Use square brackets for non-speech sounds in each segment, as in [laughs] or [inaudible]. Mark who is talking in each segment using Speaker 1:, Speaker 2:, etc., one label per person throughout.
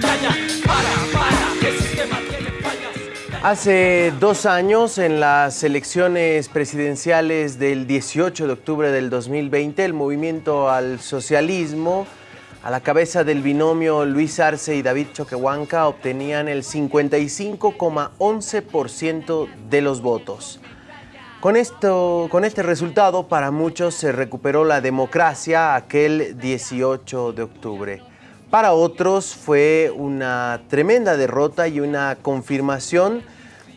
Speaker 1: Para, para, el sistema tiene fallas.
Speaker 2: Hace dos años, en las elecciones presidenciales del 18 de octubre del 2020, el movimiento al socialismo, a la cabeza del binomio Luis Arce y David Choquehuanca, obtenían el 55,11% de los votos. Con, esto, con este resultado, para muchos se recuperó la democracia aquel 18 de octubre. Para otros fue una tremenda derrota y una confirmación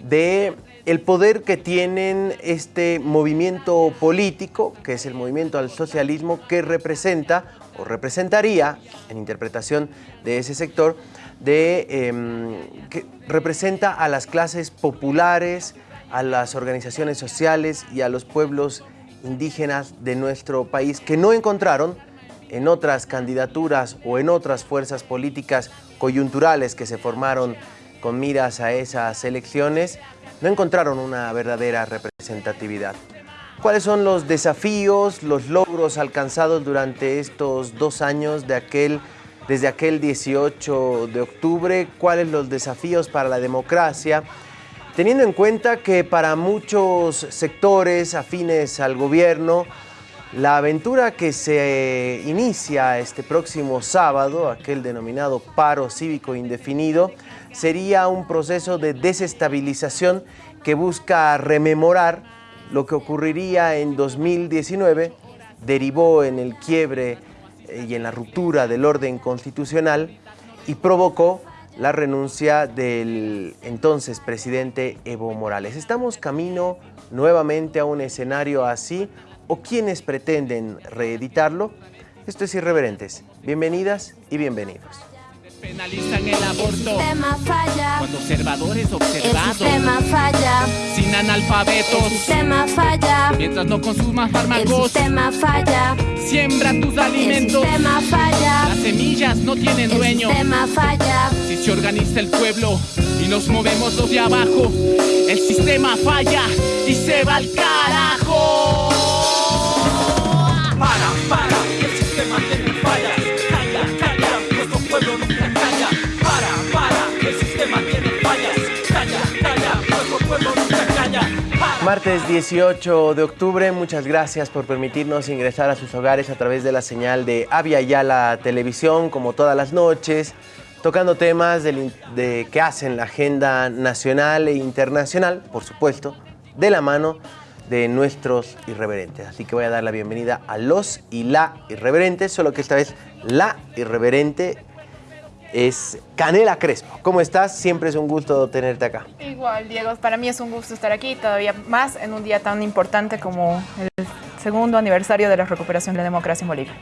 Speaker 2: de el poder que tienen este movimiento político, que es el movimiento al socialismo, que representa o representaría, en interpretación de ese sector, de, eh, que representa a las clases populares, a las organizaciones sociales y a los pueblos indígenas de nuestro país que no encontraron en otras candidaturas o en otras fuerzas políticas coyunturales que se formaron con miras a esas elecciones, no encontraron una verdadera representatividad. ¿Cuáles son los desafíos, los logros alcanzados durante estos dos años de aquel, desde aquel 18 de octubre? ¿Cuáles los desafíos para la democracia? Teniendo en cuenta que para muchos sectores afines al gobierno, la aventura que se inicia este próximo sábado, aquel denominado paro cívico indefinido, sería un proceso de desestabilización que busca rememorar lo que ocurriría en 2019, derivó en el quiebre eh, y en la ruptura del orden constitucional y provocó la renuncia del entonces presidente Evo Morales. ¿Estamos camino nuevamente a un escenario así o quienes pretenden reeditarlo? Esto es Irreverentes. Bienvenidas y bienvenidos.
Speaker 1: Penalizan el aborto.
Speaker 3: El sistema falla.
Speaker 1: Cuando observadores
Speaker 3: El
Speaker 1: observados.
Speaker 3: sistema falla.
Speaker 1: Sin analfabetos.
Speaker 3: El sistema falla.
Speaker 1: Mientras no consumas
Speaker 3: El
Speaker 1: fármacos.
Speaker 3: sistema falla.
Speaker 1: Siembra tus
Speaker 3: El
Speaker 1: alimentos.
Speaker 3: sistema falla.
Speaker 1: Las semillas no tienen
Speaker 3: El
Speaker 1: dueño.
Speaker 3: sistema falla.
Speaker 1: Si se organiza el pueblo y nos movemos los de abajo, el sistema falla y se va al carajo.
Speaker 2: Martes 18 de octubre, muchas gracias por permitirnos ingresar a sus hogares a través de la señal de Avia Yala Televisión, como todas las noches, tocando temas de, que hacen la agenda nacional e internacional, por supuesto, de la mano de nuestros irreverentes. Así que voy a dar la bienvenida a los y la irreverentes, solo que esta vez la irreverente es Canela Crespo. ¿Cómo estás? Siempre es un gusto tenerte acá.
Speaker 4: Igual, Diego, para mí es un gusto estar aquí, todavía más en un día tan importante como el segundo aniversario de la recuperación de la democracia en Bolivia.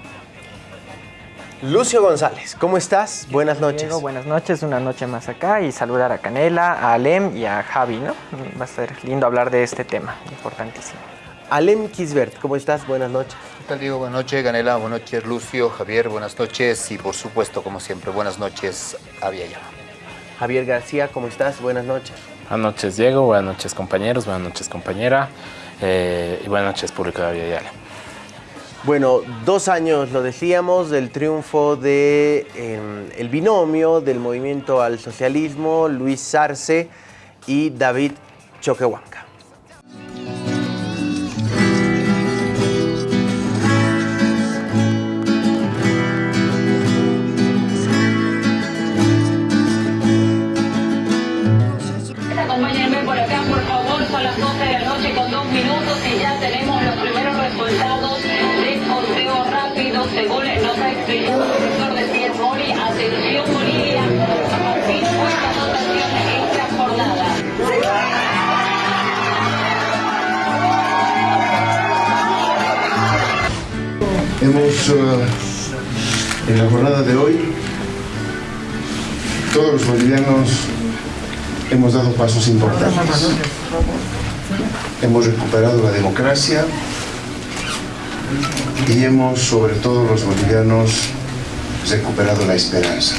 Speaker 2: Lucio González, ¿cómo estás? Buenas noches.
Speaker 5: Diego, buenas noches, una noche más acá y saludar a Canela, a Alem y a Javi, ¿no? Va a ser lindo hablar de este tema, importantísimo.
Speaker 2: Alem Kisbert, ¿cómo estás? Buenas noches.
Speaker 6: ¿Qué tal Diego? Buenas noches, Ganela. Buenas noches, Lucio, Javier. Buenas noches y por supuesto, como siempre, buenas noches, Aviala.
Speaker 2: Javier García, ¿cómo estás? Buenas noches.
Speaker 7: Buenas noches Diego, buenas noches compañeros, buenas noches compañera eh, y buenas noches público de Aviala.
Speaker 2: Bueno, dos años, lo decíamos, del triunfo de eh, el binomio del movimiento al socialismo, Luis Arce y David Choquehuanca.
Speaker 8: Hemos, eh, en la jornada de hoy, todos los bolivianos hemos dado pasos importantes. Hemos recuperado la democracia y hemos, sobre todo los bolivianos, recuperado la esperanza.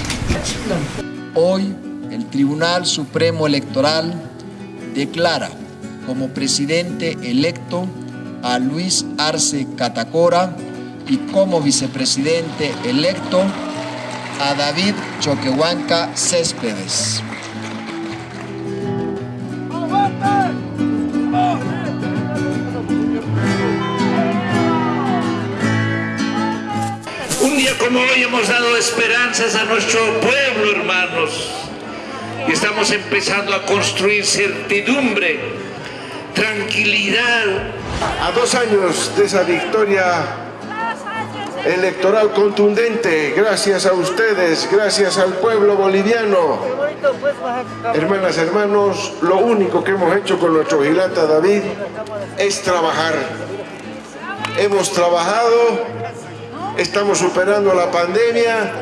Speaker 9: Hoy el Tribunal Supremo Electoral declara como presidente electo a Luis Arce Catacora y como vicepresidente electo a David Choquehuanca Céspedes.
Speaker 10: Un día como hoy hemos dado esperanzas a nuestro pueblo, hermanos. Y estamos empezando a construir certidumbre, tranquilidad.
Speaker 8: A dos años de esa victoria electoral contundente, gracias a ustedes, gracias al pueblo boliviano. Hermanas, hermanos, lo único que hemos hecho con nuestro vigilante David es trabajar. Hemos trabajado, estamos superando la pandemia.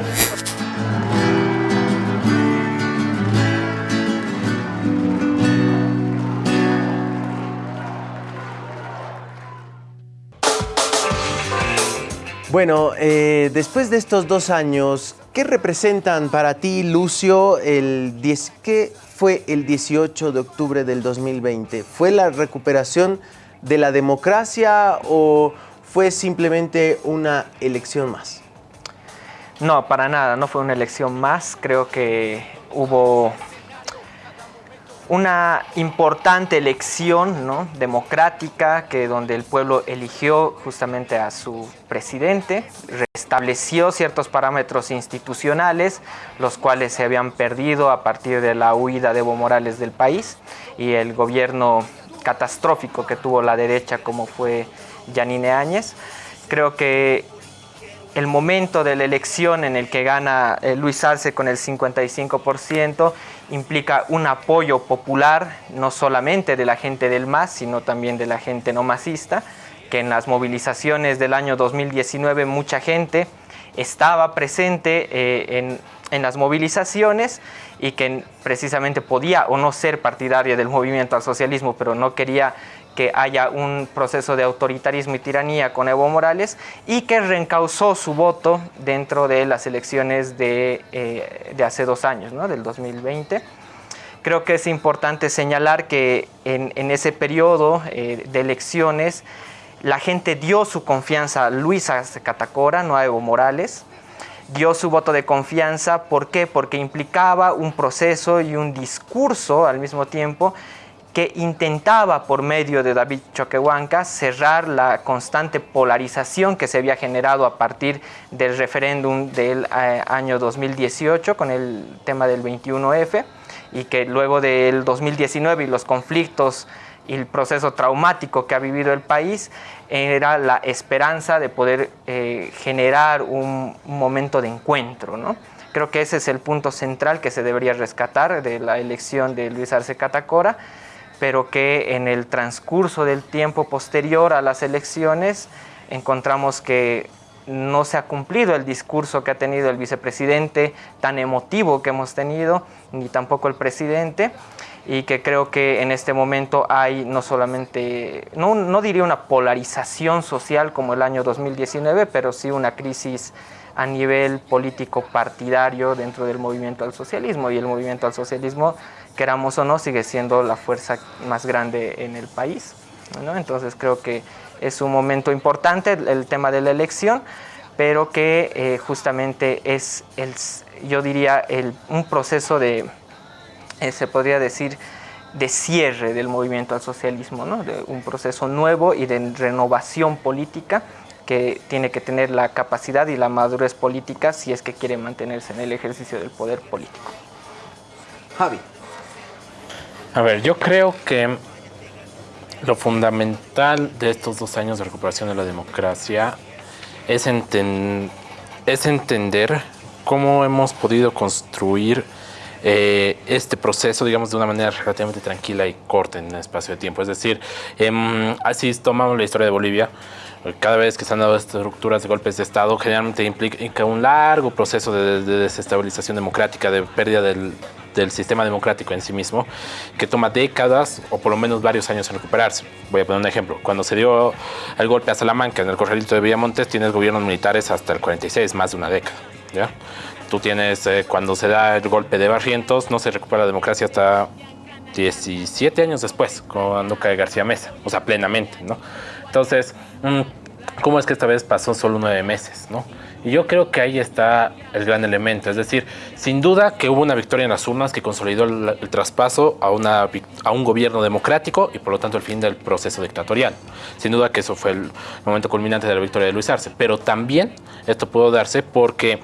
Speaker 2: Bueno, eh, después de estos dos años, ¿qué representan para ti, Lucio, el 10, qué fue el 18 de octubre del 2020? ¿Fue la recuperación de la democracia o fue simplemente una elección más?
Speaker 5: No, para nada, no fue una elección más. Creo que hubo una importante elección ¿no? democrática que donde el pueblo eligió justamente a su presidente, restableció ciertos parámetros institucionales, los cuales se habían perdido a partir de la huida de Evo Morales del país y el gobierno catastrófico que tuvo la derecha como fue Yanine Áñez. Creo que el momento de la elección en el que gana eh, Luis Arce con el 55% implica un apoyo popular, no solamente de la gente del MAS, sino también de la gente no masista, que en las movilizaciones del año 2019 mucha gente estaba presente eh, en, en las movilizaciones y que precisamente podía o no ser partidaria del movimiento al socialismo, pero no quería que haya un proceso de autoritarismo y tiranía con Evo Morales y que reencausó su voto dentro de las elecciones de, eh, de hace dos años, ¿no? del 2020. Creo que es importante señalar que en, en ese periodo eh, de elecciones la gente dio su confianza a Luis Arce Catacora, no a Evo Morales, dio su voto de confianza, ¿por qué? Porque implicaba un proceso y un discurso al mismo tiempo que intentaba por medio de David Choquehuanca cerrar la constante polarización que se había generado a partir del referéndum del eh, año 2018 con el tema del 21F y que luego del 2019 y los conflictos y el proceso traumático que ha vivido el país era la esperanza de poder eh, generar un, un, momento de encuentro. ¿no? Creo que ese es el punto central que se debería rescatar de la elección de Luis Arce Catacora pero que en el transcurso del tiempo posterior a las elecciones encontramos que no se ha cumplido el discurso que ha tenido el vicepresidente, tan emotivo que hemos tenido, ni tampoco el presidente, y que creo que en este momento hay no solamente, no, no diría una polarización social como el año 2019, pero sí una crisis a nivel político partidario dentro del movimiento al socialismo, y el movimiento al socialismo queramos o no, sigue siendo la fuerza más grande en el país. ¿no? Entonces creo que es un momento importante el, tema de la elección, pero que eh, justamente es, el, yo diría, el, un proceso de, eh, se podría decir, de cierre del movimiento al socialismo, ¿no? de un proceso nuevo y de renovación política que tiene que tener la capacidad y la madurez política si es que quiere mantenerse en el ejercicio del poder político.
Speaker 2: Javi.
Speaker 7: A ver, yo creo que lo fundamental de estos dos años de recuperación de la democracia es, enten es entender cómo hemos podido construir eh, este proceso, digamos, de una manera relativamente tranquila y corta en un espacio de tiempo. Es decir, eh, así tomamos la historia de Bolivia, cada vez que se han dado estructuras de golpes de Estado, generalmente implica un largo proceso de, de desestabilización democrática, de pérdida del, del, sistema democrático en sí mismo, que toma décadas o por lo menos varios años en recuperarse. Voy a poner un ejemplo. Cuando se dio el golpe a Salamanca en el corralito de Villamontes, tienes gobiernos militares hasta el 46, más de una década. ¿ya? Tú tienes, eh, cuando se da el golpe de Barrientos, no se recupera la democracia hasta 17 años después, cuando cae García Mesa, o sea, plenamente, ¿no? Entonces, ¿cómo es que esta vez pasó solo nueve meses, no? Y yo creo que ahí está el gran elemento. Es decir, sin duda que hubo una victoria en las urnas que consolidó el, el traspaso a, una, a un gobierno democrático y por lo tanto el fin del proceso dictatorial. Sin duda que eso fue el momento culminante de la victoria de Luis Arce. Pero también esto pudo darse porque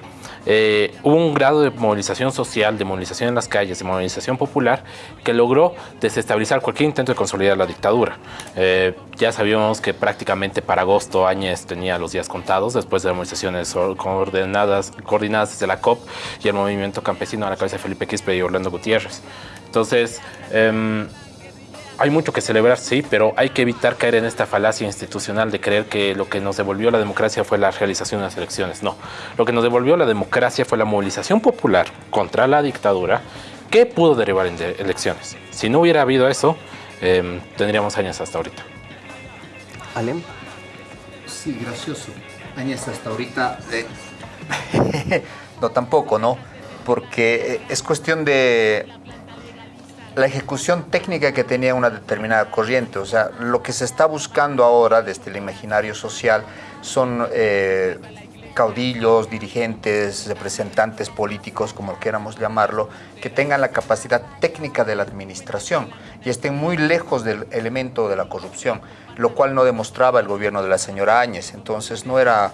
Speaker 7: eh, hubo un grado de movilización social, de movilización en las calles, de movilización popular, que logró desestabilizar cualquier intento de consolidar la dictadura. Eh, ya sabíamos que prácticamente para agosto Áñez tenía los días contados, después de las movilizaciones or- coordenadas, coordinadas desde la COP y el movimiento campesino a la cabeza de Felipe Quispe y Orlando Gutiérrez. Entonces, em, hay mucho que celebrar, sí, pero hay que evitar caer en esta falacia institucional de creer que lo que nos devolvió la democracia fue la realización de las elecciones. No, lo que nos devolvió la democracia fue la movilización popular contra la dictadura que pudo derivar en de- elecciones. Si no hubiera habido eso, em, tendríamos años hasta ahorita.
Speaker 2: Alem.
Speaker 6: Sí, gracioso. Añez hasta ahorita. eh, [laughs] no, tampoco, ¿no? Porque eh, es cuestión de la ejecución técnica que tenía una determinada corriente. O sea, lo que se está buscando ahora desde el imaginario social son eh, caudillos, dirigentes, representantes políticos, como queramos llamarlo, que tengan la capacidad técnica de la administración y estén muy lejos del elemento de la corrupción, lo cual no demostraba el gobierno de la señora Áñez. Entonces no era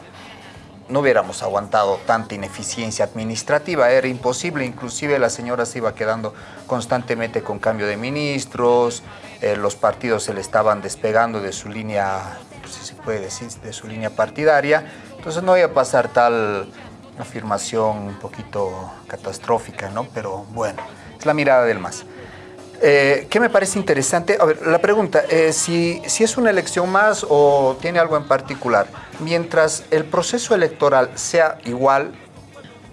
Speaker 6: no hubiéramos aguantado tanta ineficiencia administrativa, era imposible, inclusive la señora se iba quedando constantemente con cambio de ministros, eh, los partidos se le estaban despegando de su línea, pues, si se puede decir, de su línea partidaria, entonces no iba a pasar tal afirmación un poquito catastrófica, ¿no? Pero bueno, es la mirada del MAS. Eh, ¿Qué me parece interesante? A ver, la pregunta, eh, si, si es una elección más o tiene algo en particular, mientras el proceso electoral sea igual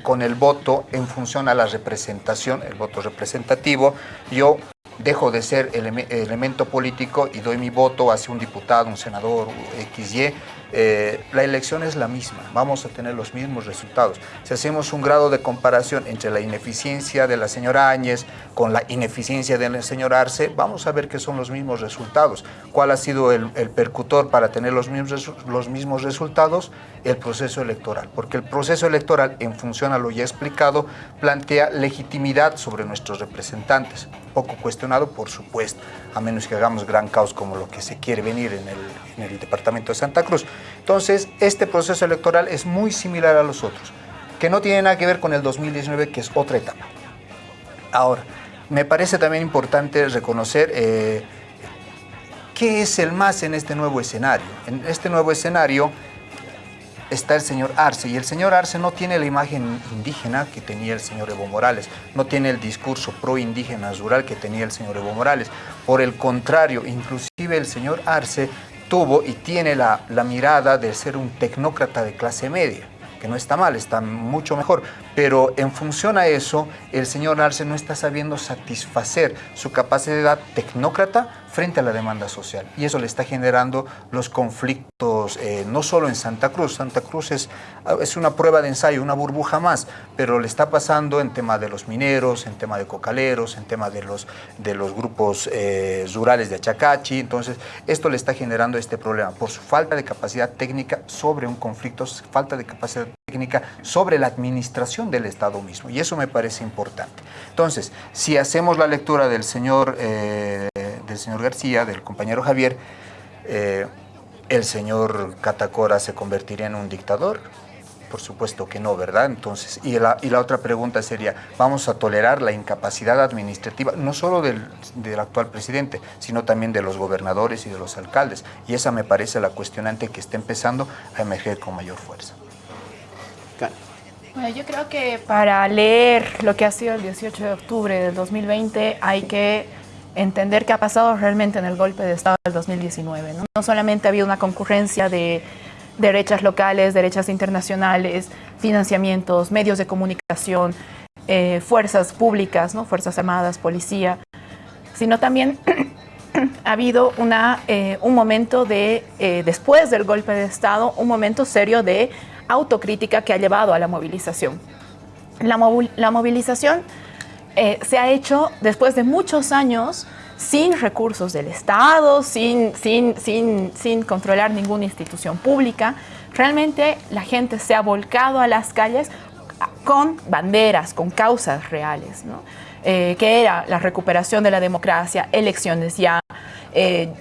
Speaker 6: con el voto en función a la representación, el voto representativo, yo dejo de ser eleme- elemento político y doy mi voto hacia un diputado, un senador, XY, eh, la elección es la misma, vamos a tener los mismos resultados. Si hacemos un grado de comparación entre la ineficiencia de la señora Áñez con la ineficiencia del señor Arce, vamos a ver que son los mismos resultados. ¿Cuál ha sido el, percutor para tener los mismos, los mismos resultados? El proceso electoral, porque el proceso electoral, en función a lo ya explicado, plantea legitimidad sobre nuestros representantes, poco cuestionado, por supuesto, a menos que hagamos gran caos como lo que se quiere venir en el, en el departamento de Santa Cruz. Entonces, este proceso electoral es muy similar a los otros, que no tiene nada que ver con el 2019, que es otra etapa. Ahora, me parece también importante reconocer eh, qué es el MAS en este nuevo escenario. En este nuevo escenario está el señor Arce y el señor Arce no tiene la imagen indígena que tenía el señor Evo Morales, no tiene el discurso pro indígena rural que tenía el señor Evo Morales. Por el contrario, inclusive el señor Arce tuvo y tiene la mirada de ser un tecnócrata de clase media que no está mal, está mucho mejor, pero en función a eso, el señor Arce no está sabiendo satisfacer su capacidad tecnócrata frente a la demanda social. Y eso le está generando los conflictos, eh, no solo en Santa Cruz, Santa Cruz es, es una prueba de ensayo, una burbuja más, pero le está pasando en tema de los mineros, en tema de cocaleros, en tema de los, de los grupos eh, rurales de Achacachi, entonces esto le está generando este problema por su falta de capacidad técnica sobre un conflicto, falta de capacidad técnica sobre la administración del Estado mismo, y eso me parece importante. Entonces, si hacemos la lectura del señor, eh, del señor García, del compañero Javier, eh, ¿el señor Catacora se convertiría en un dictador? Por supuesto que no, ¿verdad? Entonces, y la, y la otra pregunta sería, ¿vamos a tolerar la incapacidad administrativa, no solo del, del actual presidente, sino también de los gobernadores y de los alcaldes? Y esa me parece la cuestionante que está empezando a emerger con mayor fuerza.
Speaker 4: Bueno, yo creo que para leer lo que ha sido el 18 de octubre del 2020 hay que entender qué ha pasado realmente en el golpe de Estado del 2019. No, solamente había una concurrencia de derechas locales, derechas internacionales, financiamientos, medios de comunicación, eh, fuerzas públicas, fuerzas armadas, policía, sino también [clears throat] ha habido una, eh, un momento de, eh, después del golpe de Estado, un momento serio de autocrítica que ha llevado a la movilización. La, movi- la movilización eh, se ha hecho después de muchos años sin recursos del Estado, sin, sin, sin, sin controlar ninguna institución pública, realmente la gente se ha volcado a las calles con banderas, con causas reales, ¿no? Eh, que era la recuperación de la democracia, elecciones ya, eh,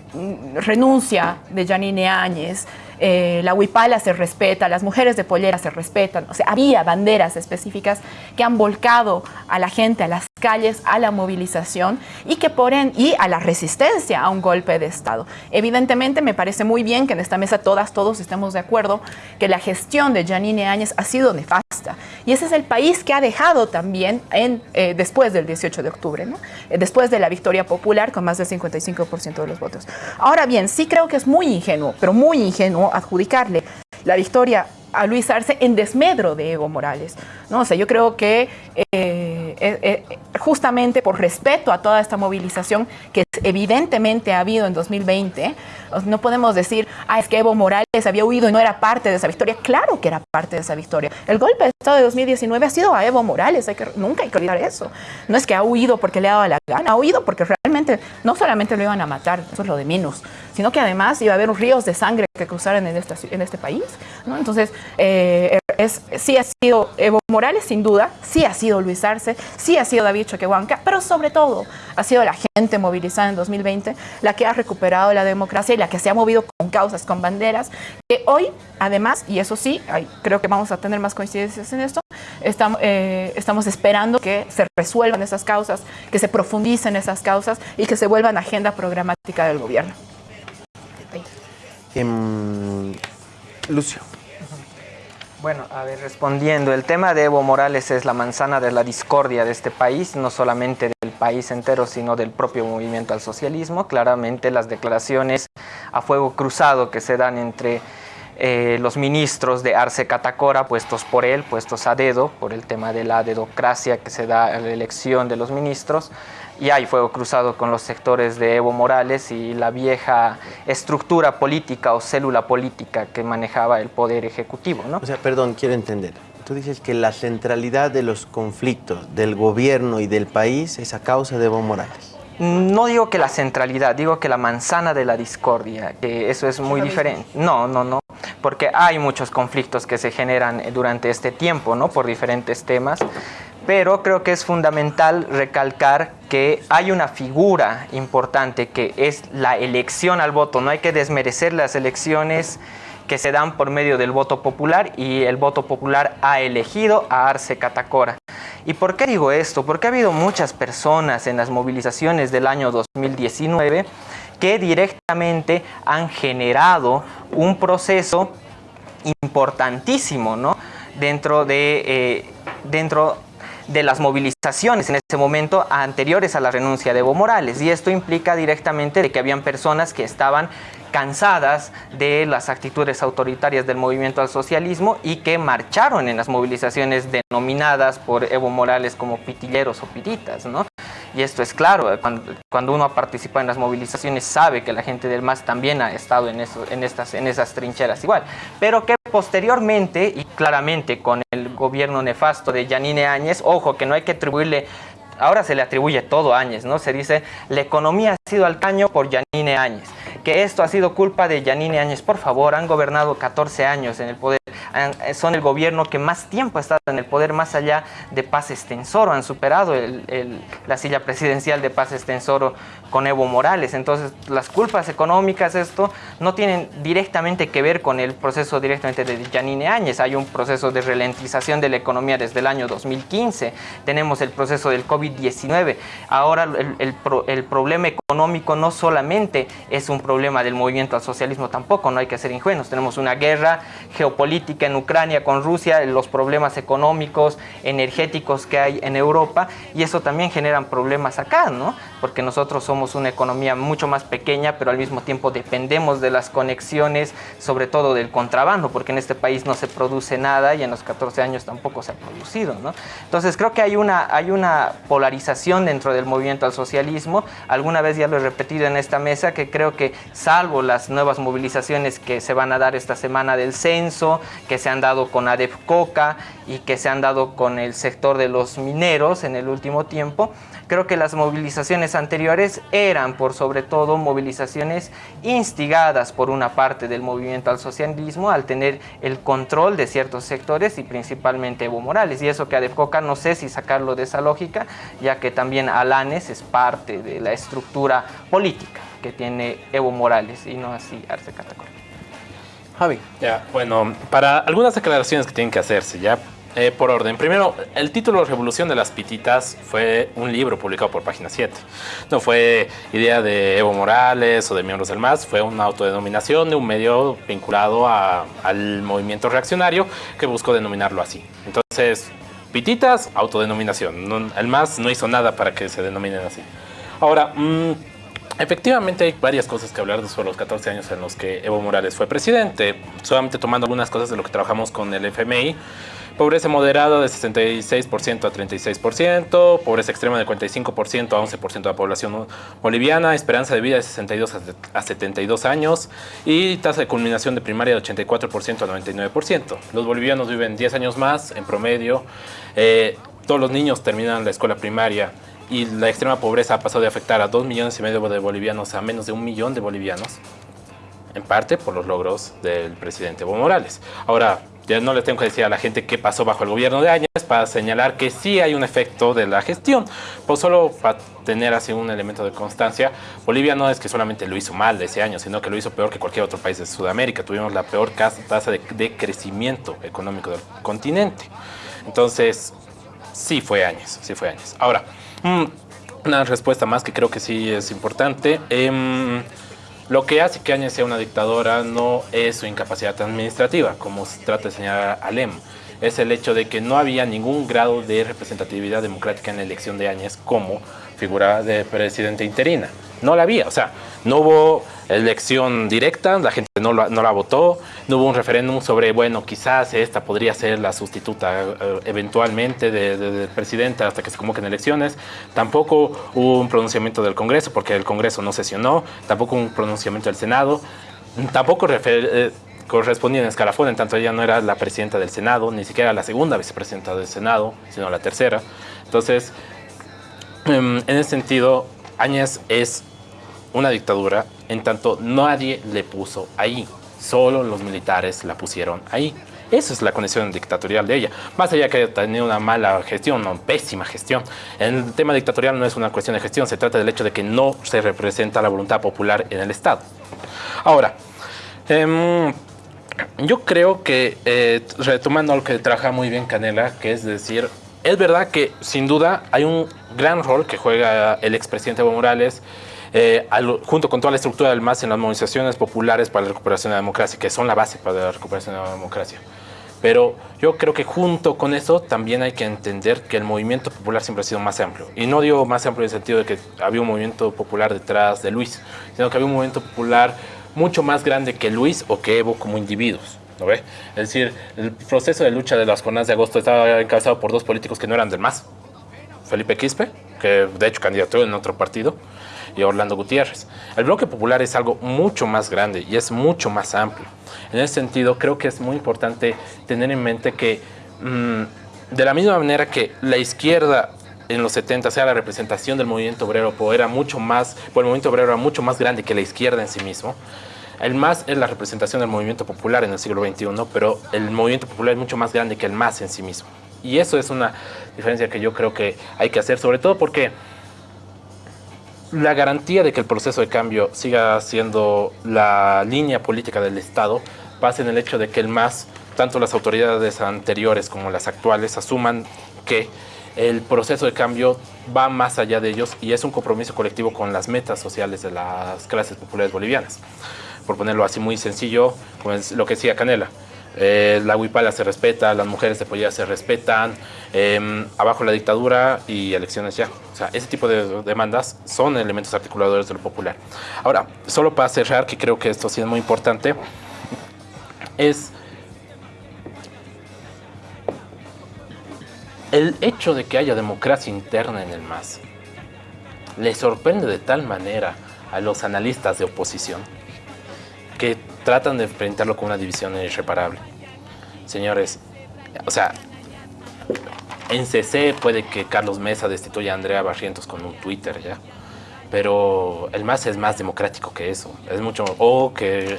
Speaker 4: renuncia de Janine Áñez, eh, la huipala se respeta, las mujeres de pollera se respetan, o sea, había banderas específicas que han volcado a la gente a las calles, a la movilización y que por y a la resistencia a un golpe de Estado. Evidentemente me parece muy bien que en esta mesa todas, todos estemos de acuerdo que la gestión de Janine Áñez ha sido nefasta y ese es el país que ha dejado también en, eh, después del 18 de octubre. Eh, después de la victoria popular con más del 55% de los votos. Ahora bien, sí creo que es muy ingenuo, pero muy ingenuo adjudicarle la victoria a Luis Arce en desmedro de Evo Morales. ¿no? O sea, yo creo que eh, justamente por respeto a toda esta movilización que evidentemente ha habido en 2020, no podemos decir, ah, es que Evo Morales había huido y no era parte de esa victoria. Claro que era parte de esa victoria. El golpe de Estado de 2019 ha sido a Evo Morales, hay que, nunca hay que olvidar eso. No es que ha huido porque le ha dado la gana, ha huido porque realmente no solamente lo iban a matar, eso es lo de menos, sino que además iba a haber ríos de sangre que cruzaran en, este país. Entonces, eh, es, sí ha sido Evo Morales, sin duda, sí ha sido Luis Arce, sí ha sido David Choquehuanca, pero sobre todo ha sido la gente movilizada en 2020 la que ha recuperado la democracia y la que se ha movido con causas, con banderas, que hoy, además, y eso sí, creo que vamos a tener más coincidencias en esto, estamos, eh, estamos esperando que se resuelvan esas causas, que se profundicen esas causas y que se vuelvan agenda programática del gobierno.
Speaker 2: Em, Lucio.
Speaker 5: Bueno, a ver, respondiendo, el tema de Evo Morales es la manzana de la discordia de este país, no solamente del país entero, sino del propio movimiento al socialismo. Claramente las declaraciones a fuego cruzado que se dan entre eh, los ministros de Arce Catacora, puestos por él, puestos a dedo, por el tema de la dedocracia que se da en la elección de los ministros, y hay fuego cruzado con los sectores de Evo Morales y la vieja estructura política o célula política que manejaba el poder ejecutivo. ¿no?
Speaker 2: O sea, perdón, quiero entender. Tú dices que la centralidad de los conflictos del gobierno y del país es a causa de Evo Morales.
Speaker 5: No digo que la centralidad, digo que la manzana de la discordia, que eso es muy diferente. No, no, no, porque hay muchos conflictos que se generan durante este tiempo, ¿no? Por diferentes temas pero creo que es fundamental recalcar que hay una figura importante que es la elección al voto. No hay que desmerecer las elecciones que se dan por medio del voto popular y el voto popular ha elegido a Arce Catacora. ¿Y por qué digo esto? Porque ha habido muchas personas en las movilizaciones del año 2019 que directamente han generado un proceso importantísimo ¿no? dentro de... Eh, dentro de las movilizaciones en ese momento anteriores a la renuncia de Evo Morales y esto implica directamente de que habían personas que estaban cansadas de las actitudes autoritarias del movimiento al socialismo y que marcharon en las movilizaciones denominadas por Evo Morales como pitilleros o pititas, ¿no? Y esto es claro, cuando, uno participa en las movilizaciones sabe que la gente del MAS también ha estado en, eso, en, estas, en esas trincheras igual. Pero que posteriormente, y claramente con el gobierno nefasto de Yanine Áñez, ojo que no hay que atribuirle ahora se le atribuye todo a Áñez, ¿no? Se dice, la economía ha sido al caño por Yanine Áñez, que esto ha sido culpa de Yanine Áñez. Por favor, han gobernado 14 años en el poder son el gobierno que más tiempo ha estado en el poder, más allá de Paz Estensoro, han superado la silla presidencial de Paz Estensoro con Evo Morales. Entonces, las culpas económicas, esto, no tienen directamente que ver con el proceso directamente de Yanine Áñez. Hay un proceso de ralentización de la economía desde el año 2015. Tenemos el proceso del COVID-19. Ahora, el, el problema económico no solamente es un problema del movimiento al socialismo, tampoco, no hay que ser ingenuos. Tenemos una guerra geopolítica en Ucrania con Rusia, los problemas económicos, energéticos que hay en Europa y eso también generan problemas acá, ¿no? Porque nosotros somos una economía mucho más pequeña, pero al mismo tiempo dependemos de las conexiones, sobre todo del contrabando, porque en este país no se produce nada y en los 14 años tampoco se ha producido, ¿no? Entonces creo que hay una, hay una polarización dentro del movimiento al socialismo, alguna vez ya lo he repetido en esta mesa, que creo que salvo las nuevas movilizaciones que se van a dar esta semana del censo, que se han dado con ADEP Coca y que se han dado con el sector de los mineros en el último tiempo, creo que las movilizaciones anteriores eran por sobre todo movilizaciones instigadas por una parte del movimiento al socialismo al tener el control de ciertos sectores y principalmente Evo Morales. Y eso que ADEP Coca no sé si sacarlo de esa lógica, ya que también Alanes es parte de la estructura política que tiene Evo Morales y no así Arce Catacol.
Speaker 2: Javi.
Speaker 7: Ya, bueno, para algunas declaraciones que tienen que hacerse, ya eh, por orden. Primero, el título Revolución de las Pititas fue un libro publicado por Página 7. No fue idea de Evo Morales o de miembros del MAS, fue una autodenominación de un medio vinculado a- al movimiento reaccionario que buscó denominarlo así. Entonces, Pititas, autodenominación. No- el MAS no hizo nada para que se denominen así. Ahora, mm, Efectivamente hay varias cosas que hablar sobre los 14 años en los que Evo Morales fue presidente, solamente tomando algunas cosas de lo que trabajamos con el FMI. Pobreza moderada de 66% a 36%, pobreza extrema de 45% a 11% de la población boliviana, esperanza de vida de 62 a 72 años. Y tasa de culminación de primaria de 84% a 99%. Los bolivianos viven 10 años más en promedio, eh, todos los niños terminan la escuela primaria y la extrema pobreza ha pasado de afectar a 2 millones y medio de bolivianos a menos de un millón de bolivianos, en parte por los logros del presidente Evo Morales. Ahora, ya no le tengo que decir a la gente qué pasó bajo el gobierno de Áñez para señalar que sí hay un efecto de la gestión. Pues solo para tener así un elemento de constancia, Bolivia no es que solamente lo hizo mal ese año, sino que lo hizo peor que cualquier otro país de Sudamérica. Tuvimos la peor tasa de, de crecimiento económico del continente. Entonces, sí fue años, sí fue años. Ahora, una respuesta más que creo que sí es importante. Em, lo que hace que Áñez sea una dictadora no es su incapacidad administrativa, como se trata de señalar Alem. Es el hecho de que no había ningún grado de representatividad democrática en la elección de Áñez como figura de presidente interina. No la había, o sea, no hubo elección directa, la gente no la, no la votó, no hubo un referéndum sobre, bueno, quizás esta podría ser la sustituta eh, eventualmente de- de- del presidente hasta que se convoquen elecciones. Tampoco hubo un pronunciamiento del Congreso, porque el Congreso no sesionó, tampoco un pronunciamiento del Senado, tampoco eh, correspondía en escalafón, en tanto ella no era la presidenta del Senado, ni siquiera la segunda vicepresidenta del Senado, sino la tercera. Entonces, em, en ese sentido, Áñez es una dictadura, en tanto nadie le puso ahí, solo los militares la pusieron ahí. Esa es la condición dictatorial de ella. Más allá que tenido una mala gestión, una pésima gestión. El tema dictatorial no es una cuestión de gestión, se trata del hecho de que no se representa la voluntad popular en el Estado. Ahora, em, yo creo que, eh, retomando lo que trabaja muy bien Canela, que es decir, es verdad que sin duda hay un gran rol que juega el expresidente Evo Morales, eh, al- junto con toda la estructura del MAS en las movilizaciones populares para la recuperación de la democracia, que son la base para la recuperación de la democracia. Pero yo creo que junto con eso también hay que entender que el movimiento popular siempre ha sido más amplio. Y no digo más amplio en el sentido de que había un movimiento popular detrás de Luis, sino que había un movimiento popular mucho más grande que Luis o que Evo como individuos. ¿no ve? Es decir, el proceso de lucha de las jornadas de agosto estaba encabezado por dos políticos que no eran del MAS. Felipe Quispe, que de hecho candidató en otro partido, y Orlando Gutiérrez. El bloque popular es algo mucho más grande y es mucho más amplio. En ese sentido, creo que es muy importante tener en mente que mm, de la misma manera que la izquierda en los 70, sea la representación del movimiento obrero, pues era mucho más, pues el movimiento obrero era mucho más grande que la izquierda en sí mismo. El MAS es la representación del movimiento popular en el siglo XXI, pero el movimiento popular es mucho más grande que el MAS en sí mismo. Y eso es una diferencia que yo creo que hay que hacer, sobre todo porque la garantía de que el proceso de cambio siga siendo la línea política del Estado pasa en el hecho de que el MAS, tanto las autoridades anteriores como las actuales, asuman que el proceso de cambio va más allá de ellos y es un compromiso colectivo con las metas sociales de las clases populares bolivianas. Por ponerlo así muy sencillo, como es lo que decía Canela, eh, la huipala se respeta, las mujeres de pollera se respetan, eh, abajo la dictadura y elecciones ya. O sea, ese tipo de demandas son elementos articuladores de lo popular. Ahora, solo para cerrar, que creo que esto sí es muy importante, es el hecho de que haya democracia interna en el MAS. Le sorprende de tal manera a los analistas de oposición que tratan de enfrentarlo con una división irreparable. señores, o sea, en CC puede que Carlos Mesa destituya a Andrea Barrientos con un Twitter, ¿ya? Pero el MAS es más democrático que eso. Es mucho... O que,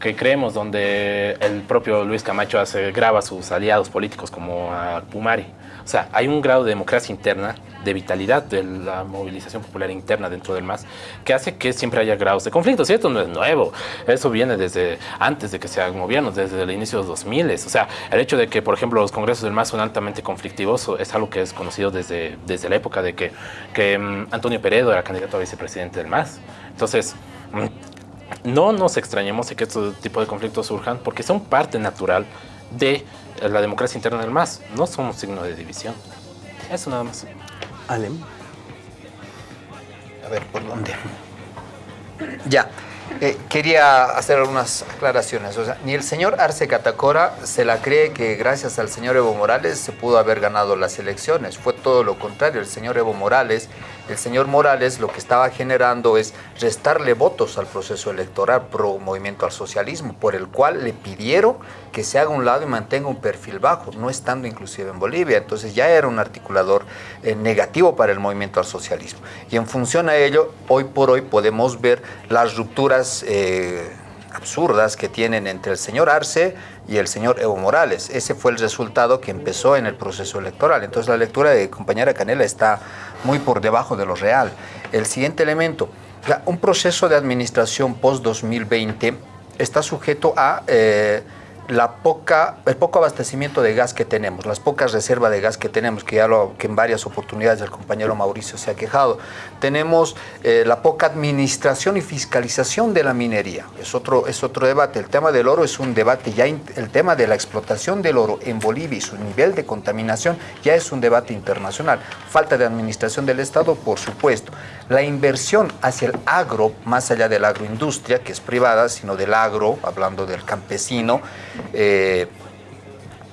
Speaker 7: que creemos donde el propio Luis Camacho hace, graba a sus aliados políticos como a Pumari. O sea, hay un grado de democracia interna, de vitalidad de la movilización popular interna dentro del MAS, que hace que siempre haya grados de conflicto. Y esto no es nuevo, eso viene desde antes de que se hagan gobiernos, desde el inicio de los 2000. O sea, el hecho de que, por ejemplo, los congresos del MAS son altamente conflictivos es algo que es conocido desde, desde la época de que, que mm, Antonio Peredo era candidato a vicepresidente del MAS. Entonces, mm, no nos extrañemos de que este tipo de conflictos surjan porque son parte natural de la democracia interna del MAS. No somos signo de división. Eso nada más.
Speaker 2: Alem.
Speaker 6: A ver, ¿por dónde? [clears throat] Ya. Eh, quería hacer algunas aclaraciones. O sea, ni el señor Arce Catacora se la cree que gracias al señor Evo Morales se pudo haber ganado las elecciones. Fue todo lo contrario. El señor Evo Morales el señor Morales lo que estaba generando es restarle votos al proceso electoral pro movimiento al socialismo, por el cual le pidieron que se haga un lado y mantenga un perfil bajo, no estando inclusive en Bolivia. Entonces ya era un articulador eh, negativo para el movimiento al socialismo. Y en función a ello, hoy por hoy podemos ver las rupturas eh, absurdas que tienen entre el señor Arce y el señor Evo Morales. Ese fue el resultado que empezó en el proceso electoral. Entonces la lectura de compañera Canela está muy por debajo de lo real. El siguiente elemento, un proceso de administración post-2020 está sujeto a... Eh, la poca, el poco abastecimiento de gas que tenemos, las pocas reservas de gas que tenemos, que ya lo, que en varias oportunidades el compañero Mauricio se ha quejado. Tenemos eh, la poca administración y fiscalización de la minería. Es otro, es otro debate. El tema del oro es un debate, ya el tema de la explotación del oro en Bolivia y su nivel de contaminación ya es un debate internacional. Falta de administración del Estado, por supuesto. La inversión hacia el agro, más allá de la agroindustria, que es privada, sino del agro, hablando del campesino, eh,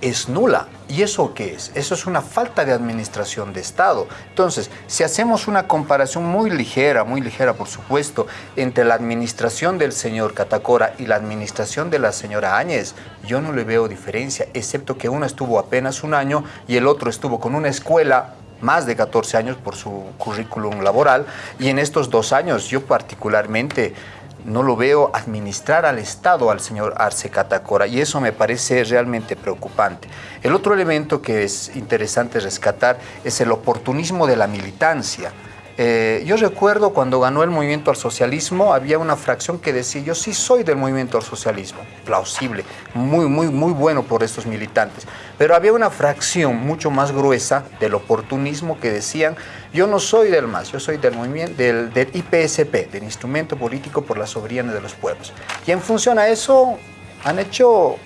Speaker 6: es nula. ¿Y eso qué es? Eso es una falta de administración de Estado. Entonces, si hacemos una comparación muy ligera, muy ligera por supuesto, entre la administración del señor Catacora y la administración de la señora Áñez, yo no le veo diferencia, excepto que uno estuvo apenas un año y el otro estuvo con una escuela más de 14 años por su currículum laboral y en estos dos años yo particularmente no lo veo administrar al Estado al señor Arce Catacora y eso me parece realmente preocupante. El otro elemento que es interesante rescatar es el oportunismo de la militancia. Eh, yo recuerdo cuando ganó el movimiento al socialismo, había una fracción que decía, yo sí soy del movimiento al socialismo, plausible, muy, muy, muy bueno por estos militantes. Pero había una fracción mucho más gruesa del oportunismo que decían, yo no soy del MAS, yo soy del movimiento, del, IPSP, del Instrumento Político por la Soberanía de los Pueblos. Y en función a eso han hecho un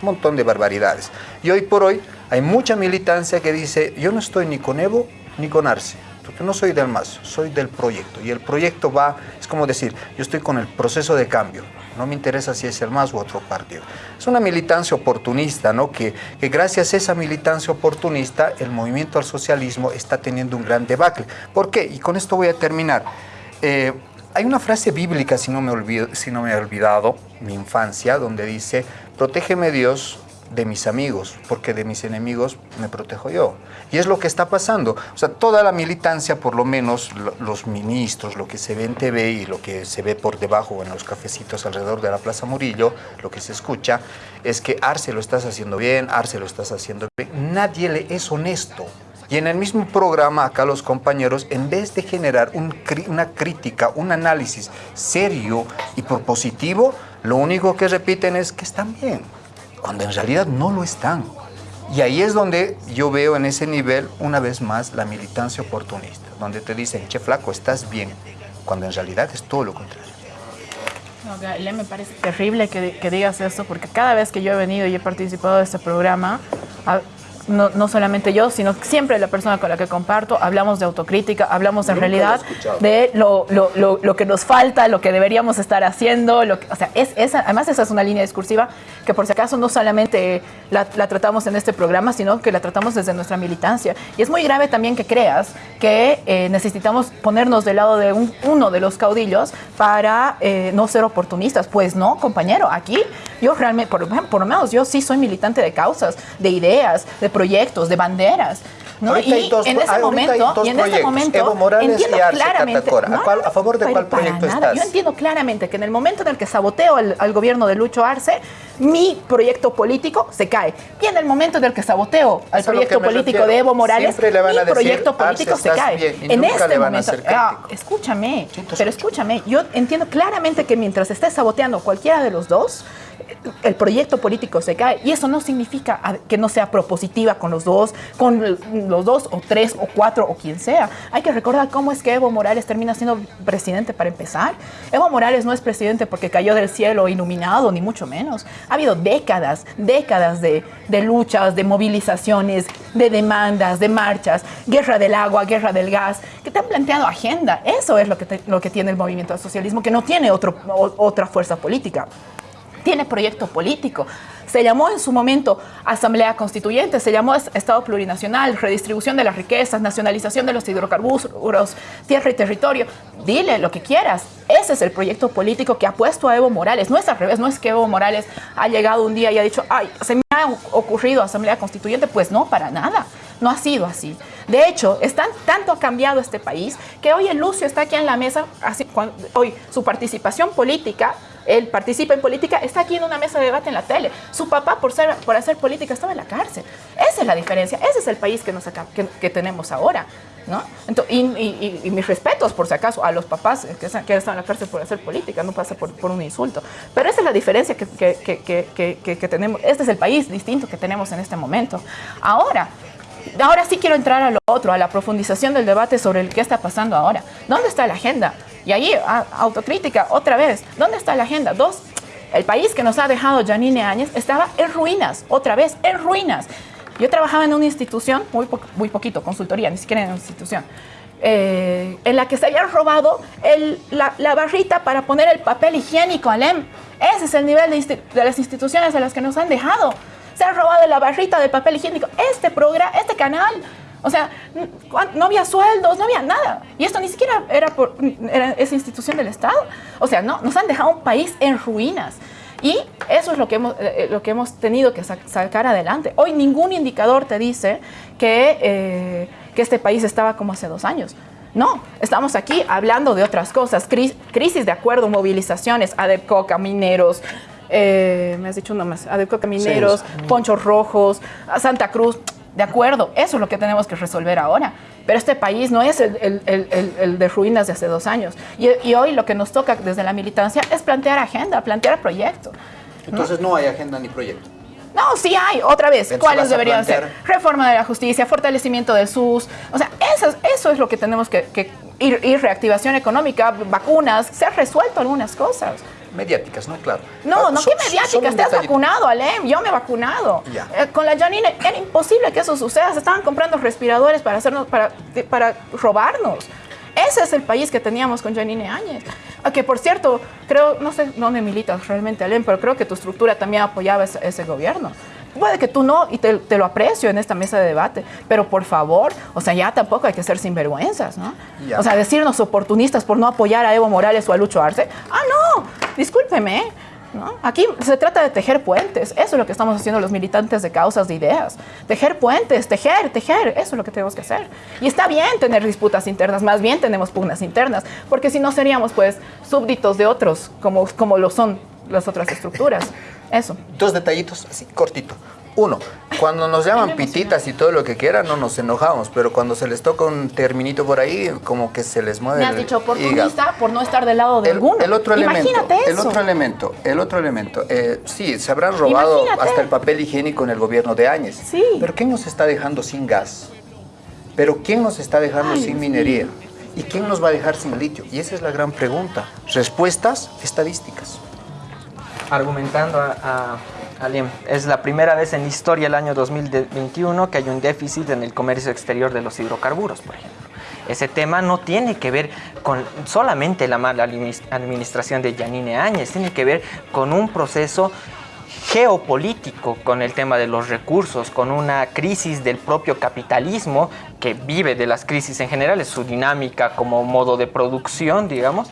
Speaker 6: montón de barbaridades. Y hoy por hoy hay mucha militancia que dice, yo no estoy ni con Evo ni con Arce porque no soy del MAS, soy del proyecto. Y el proyecto va, es como decir, yo estoy con el proceso de cambio. No me interesa si es el MAS u otro partido. Es una militancia oportunista, ¿no? Que, que gracias a esa militancia oportunista, el movimiento al socialismo está teniendo un gran debacle. ¿Por qué? Y con esto voy a terminar. Eh, hay una frase bíblica, si no, me si no me he olvidado, mi infancia, donde dice, protégeme Dios de mis amigos, porque de mis enemigos me protejo yo. Y es lo que está pasando. O sea, toda la militancia, por lo menos los ministros, lo que se ve en TV y lo que se ve por debajo en los cafecitos alrededor de la Plaza Murillo, lo que se escucha, es que Arce lo estás haciendo bien, Arce lo estás haciendo bien. Nadie le es honesto. Y en el mismo programa, acá los compañeros, en vez de generar una crítica, un análisis serio y propositivo, lo único que repiten es que están bien cuando en realidad no lo están. Y ahí es donde yo veo en ese nivel, una vez más, la militancia oportunista, donde te dicen, che flaco, estás bien, cuando en realidad es todo lo contrario.
Speaker 4: No, me parece terrible que, que, digas esto, porque cada vez que yo he venido y he participado de este programa, no, no solamente yo, sino siempre la persona con la que comparto, hablamos de autocrítica, hablamos en
Speaker 6: Nunca lo
Speaker 4: realidad
Speaker 6: escuchado.
Speaker 4: de lo, lo- lo- lo que nos falta, lo que deberíamos estar haciendo. Lo que- o sea, es, esa- además esa es una línea discursiva que por si acaso no solamente la, la tratamos en este programa, sino que la tratamos desde nuestra militancia. Y es muy grave también que creas que eh, necesitamos ponernos del lado de un- uno de los caudillos para eh, no ser oportunistas. Pues no, compañero, aquí yo realmente, por, por lo menos yo sí soy militante de causas, de ideas, de proyectos, de banderas. ¿no?
Speaker 6: Ahorita
Speaker 4: y
Speaker 6: hay dos-
Speaker 4: en ese
Speaker 6: ahorita hay
Speaker 4: momento,
Speaker 6: dos
Speaker 4: y en este momento
Speaker 6: Evo Morales
Speaker 4: entiendo
Speaker 6: y Arce
Speaker 4: claramente.
Speaker 6: ¿A cuál- a favor de cuál proyecto
Speaker 4: nada.
Speaker 6: estás?
Speaker 4: Yo entiendo claramente que en el momento en el que saboteo al, al gobierno de Lucho Arce, mi proyecto político se cae. Y en el momento en el que saboteo al
Speaker 6: Eso
Speaker 4: proyecto político
Speaker 6: refiero.
Speaker 4: de Evo Morales, mi proyecto
Speaker 6: Arce,
Speaker 4: político se cae.
Speaker 6: bien,
Speaker 4: en este momento, ah, escúchame, pero escúchame, yo entiendo claramente que mientras estés saboteando cualquiera de los dos, el proyecto político se cae y eso no significa que no sea propositiva con los dos, con los dos o tres o cuatro o quien sea. Hay que recordar cómo es que Evo Morales termina siendo presidente para empezar. Evo Morales no es presidente porque cayó del cielo iluminado, ni mucho menos. Ha habido décadas, décadas de, luchas, de movilizaciones, de demandas, de marchas, guerra del agua, guerra del gas, que te han planteado agenda. Eso es lo que, lo que tiene el movimiento al socialismo, que no tiene otro, otra fuerza política tiene proyecto político. Se llamó en su momento Asamblea Constituyente, se llamó es- Estado Plurinacional, redistribución de las riquezas, nacionalización de los hidrocarburos, tierra y territorio. Dile lo que quieras. Ese es el proyecto político que ha puesto a Evo Morales. No es al revés, no es que Evo Morales ha llegado un día y ha dicho, ay, se me ha ocurrido Asamblea Constituyente. Pues no, para nada. No ha sido así. De hecho, tanto ha cambiado este país que hoy el Lucio está aquí en la mesa, hoy su participación política él participa en política, está aquí en una mesa de debate en la tele. Su papá, por, ser, por hacer política, estaba en la cárcel. Esa es la diferencia, ese es el país que, tenemos ahora. ¿no? Ento- y, mis respetos, por si acaso, a los papás que, están- que en la cárcel por hacer política, no pasa por, un insulto. Pero esa es la diferencia que tenemos. Este es el país distinto que tenemos en este momento. Ahora, Ahora sí quiero entrar a lo otro, a la profundización del debate sobre el qué está pasando ahora. ¿Dónde está la agenda? Y ahí, a- autocrítica, otra vez. ¿Dónde está la agenda? Dos, el país que nos ha dejado Janine Áñez estaba en ruinas, otra vez, en ruinas. Yo trabajaba en una institución, muy, po- muy poquito, consultoría, ni siquiera en una institución, eh, en la que se habían robado el- la, la barrita para poner el papel higiénico, Alem. Ese es el nivel de, de las instituciones a las que nos han dejado. Se han robado la barrita del papel higiénico. Este programa, este canal. O sea, no había sueldos, no había nada. Y esto ni siquiera era, por, era esa institución del Estado. O sea, no, nos han dejado un país en ruinas. Y eso es lo que hemos, eh, lo que hemos tenido que sa- sacar adelante. Hoy ningún indicador te dice que, eh, que este país estaba como hace dos años. No, estamos aquí hablando de otras cosas. Cris- crisis de acuerdo, movilizaciones, ADEPCOCA, mineros, eh, me has dicho uno más, ADEPCOCA, mineros, Ponchos Rojos, Santa Cruz. De acuerdo, eso es lo que tenemos que resolver ahora. Pero este país no es el, el- el- el- el de ruinas de hace dos años. Y, y hoy lo que nos toca desde la militancia es plantear agenda, plantear proyecto.
Speaker 6: Entonces no hay agenda ni proyecto.
Speaker 4: No, sí hay, otra vez. ¿Cuáles deberían ser? Reforma de la justicia, fortalecimiento del SUS. O sea, eso, es- eso es lo que tenemos que, que ir, ir reactivación económica, vacunas, se han resuelto algunas cosas.
Speaker 6: Mediáticas, ¿no? Claro.
Speaker 4: No,
Speaker 6: Ah,
Speaker 4: no,
Speaker 6: so-
Speaker 4: qué
Speaker 6: solo
Speaker 4: mediática,
Speaker 6: un
Speaker 4: estás
Speaker 6: detallito.
Speaker 4: vacunado, Alem, yo me he vacunado. Eh, con la Janine era imposible que eso suceda, se estaban comprando respiradores para hacernos, para, para robarnos. Ese es el país que teníamos con Janine Áñez. Que por cierto, creo, no sé dónde militas realmente, Alem, pero creo que tu estructura también apoyaba ese, ese gobierno. Puede que tú no, y te, te lo aprecio en esta mesa de debate, pero por favor, o sea, ya tampoco hay que ser sinvergüenzas, ¿no? O sea, decirnos oportunistas por no apoyar a Evo Morales o a Lucho Arce. Ah, no, discúlpeme. ¿no? Aquí se trata de tejer puentes. Eso es lo que estamos haciendo los militantes de causas, de ideas. Tejer puentes, tejer, tejer. Eso es lo que tenemos que hacer. Y está bien tener disputas internas, más bien tenemos pugnas internas, porque si no seríamos pues súbditos de otros, como, como lo son las otras estructuras. [laughs] Eso.
Speaker 6: Dos detallitos, así, cortito. Uno, cuando nos llaman pititas y todo lo que quieran, no nos enojamos, pero cuando se les toca un terminito por ahí, como que se les mueve
Speaker 4: Me has
Speaker 6: el
Speaker 4: dicho oportunista por no estar del lado de
Speaker 6: El,
Speaker 4: alguno.
Speaker 6: el otro elemento,
Speaker 4: Imagínate
Speaker 6: el
Speaker 4: eso.
Speaker 6: otro elemento, el otro elemento. eh, sí, se habrán robado
Speaker 4: Imagínate.
Speaker 6: hasta el papel higiénico en el gobierno de Áñez.
Speaker 4: Sí.
Speaker 6: Pero ¿quién nos está dejando sin gas? Pero ¿quién nos está dejando
Speaker 4: Ay,
Speaker 6: sin minería? ¿Y quién nos va a dejar sin litio? Y esa es la gran pregunta. Respuestas estadísticas.
Speaker 5: Argumentando a, a- Aliem, es la primera vez en la historia el año 2021 que hay un déficit en el comercio exterior de los hidrocarburos, por ejemplo. Ese tema no tiene que ver con solamente la mala adminis- administración de Yanine Áñez, tiene que ver con un proceso geopolítico con el tema de los recursos, con una crisis del propio capitalismo que vive de las crisis en general, es su dinámica como modo de producción, digamos,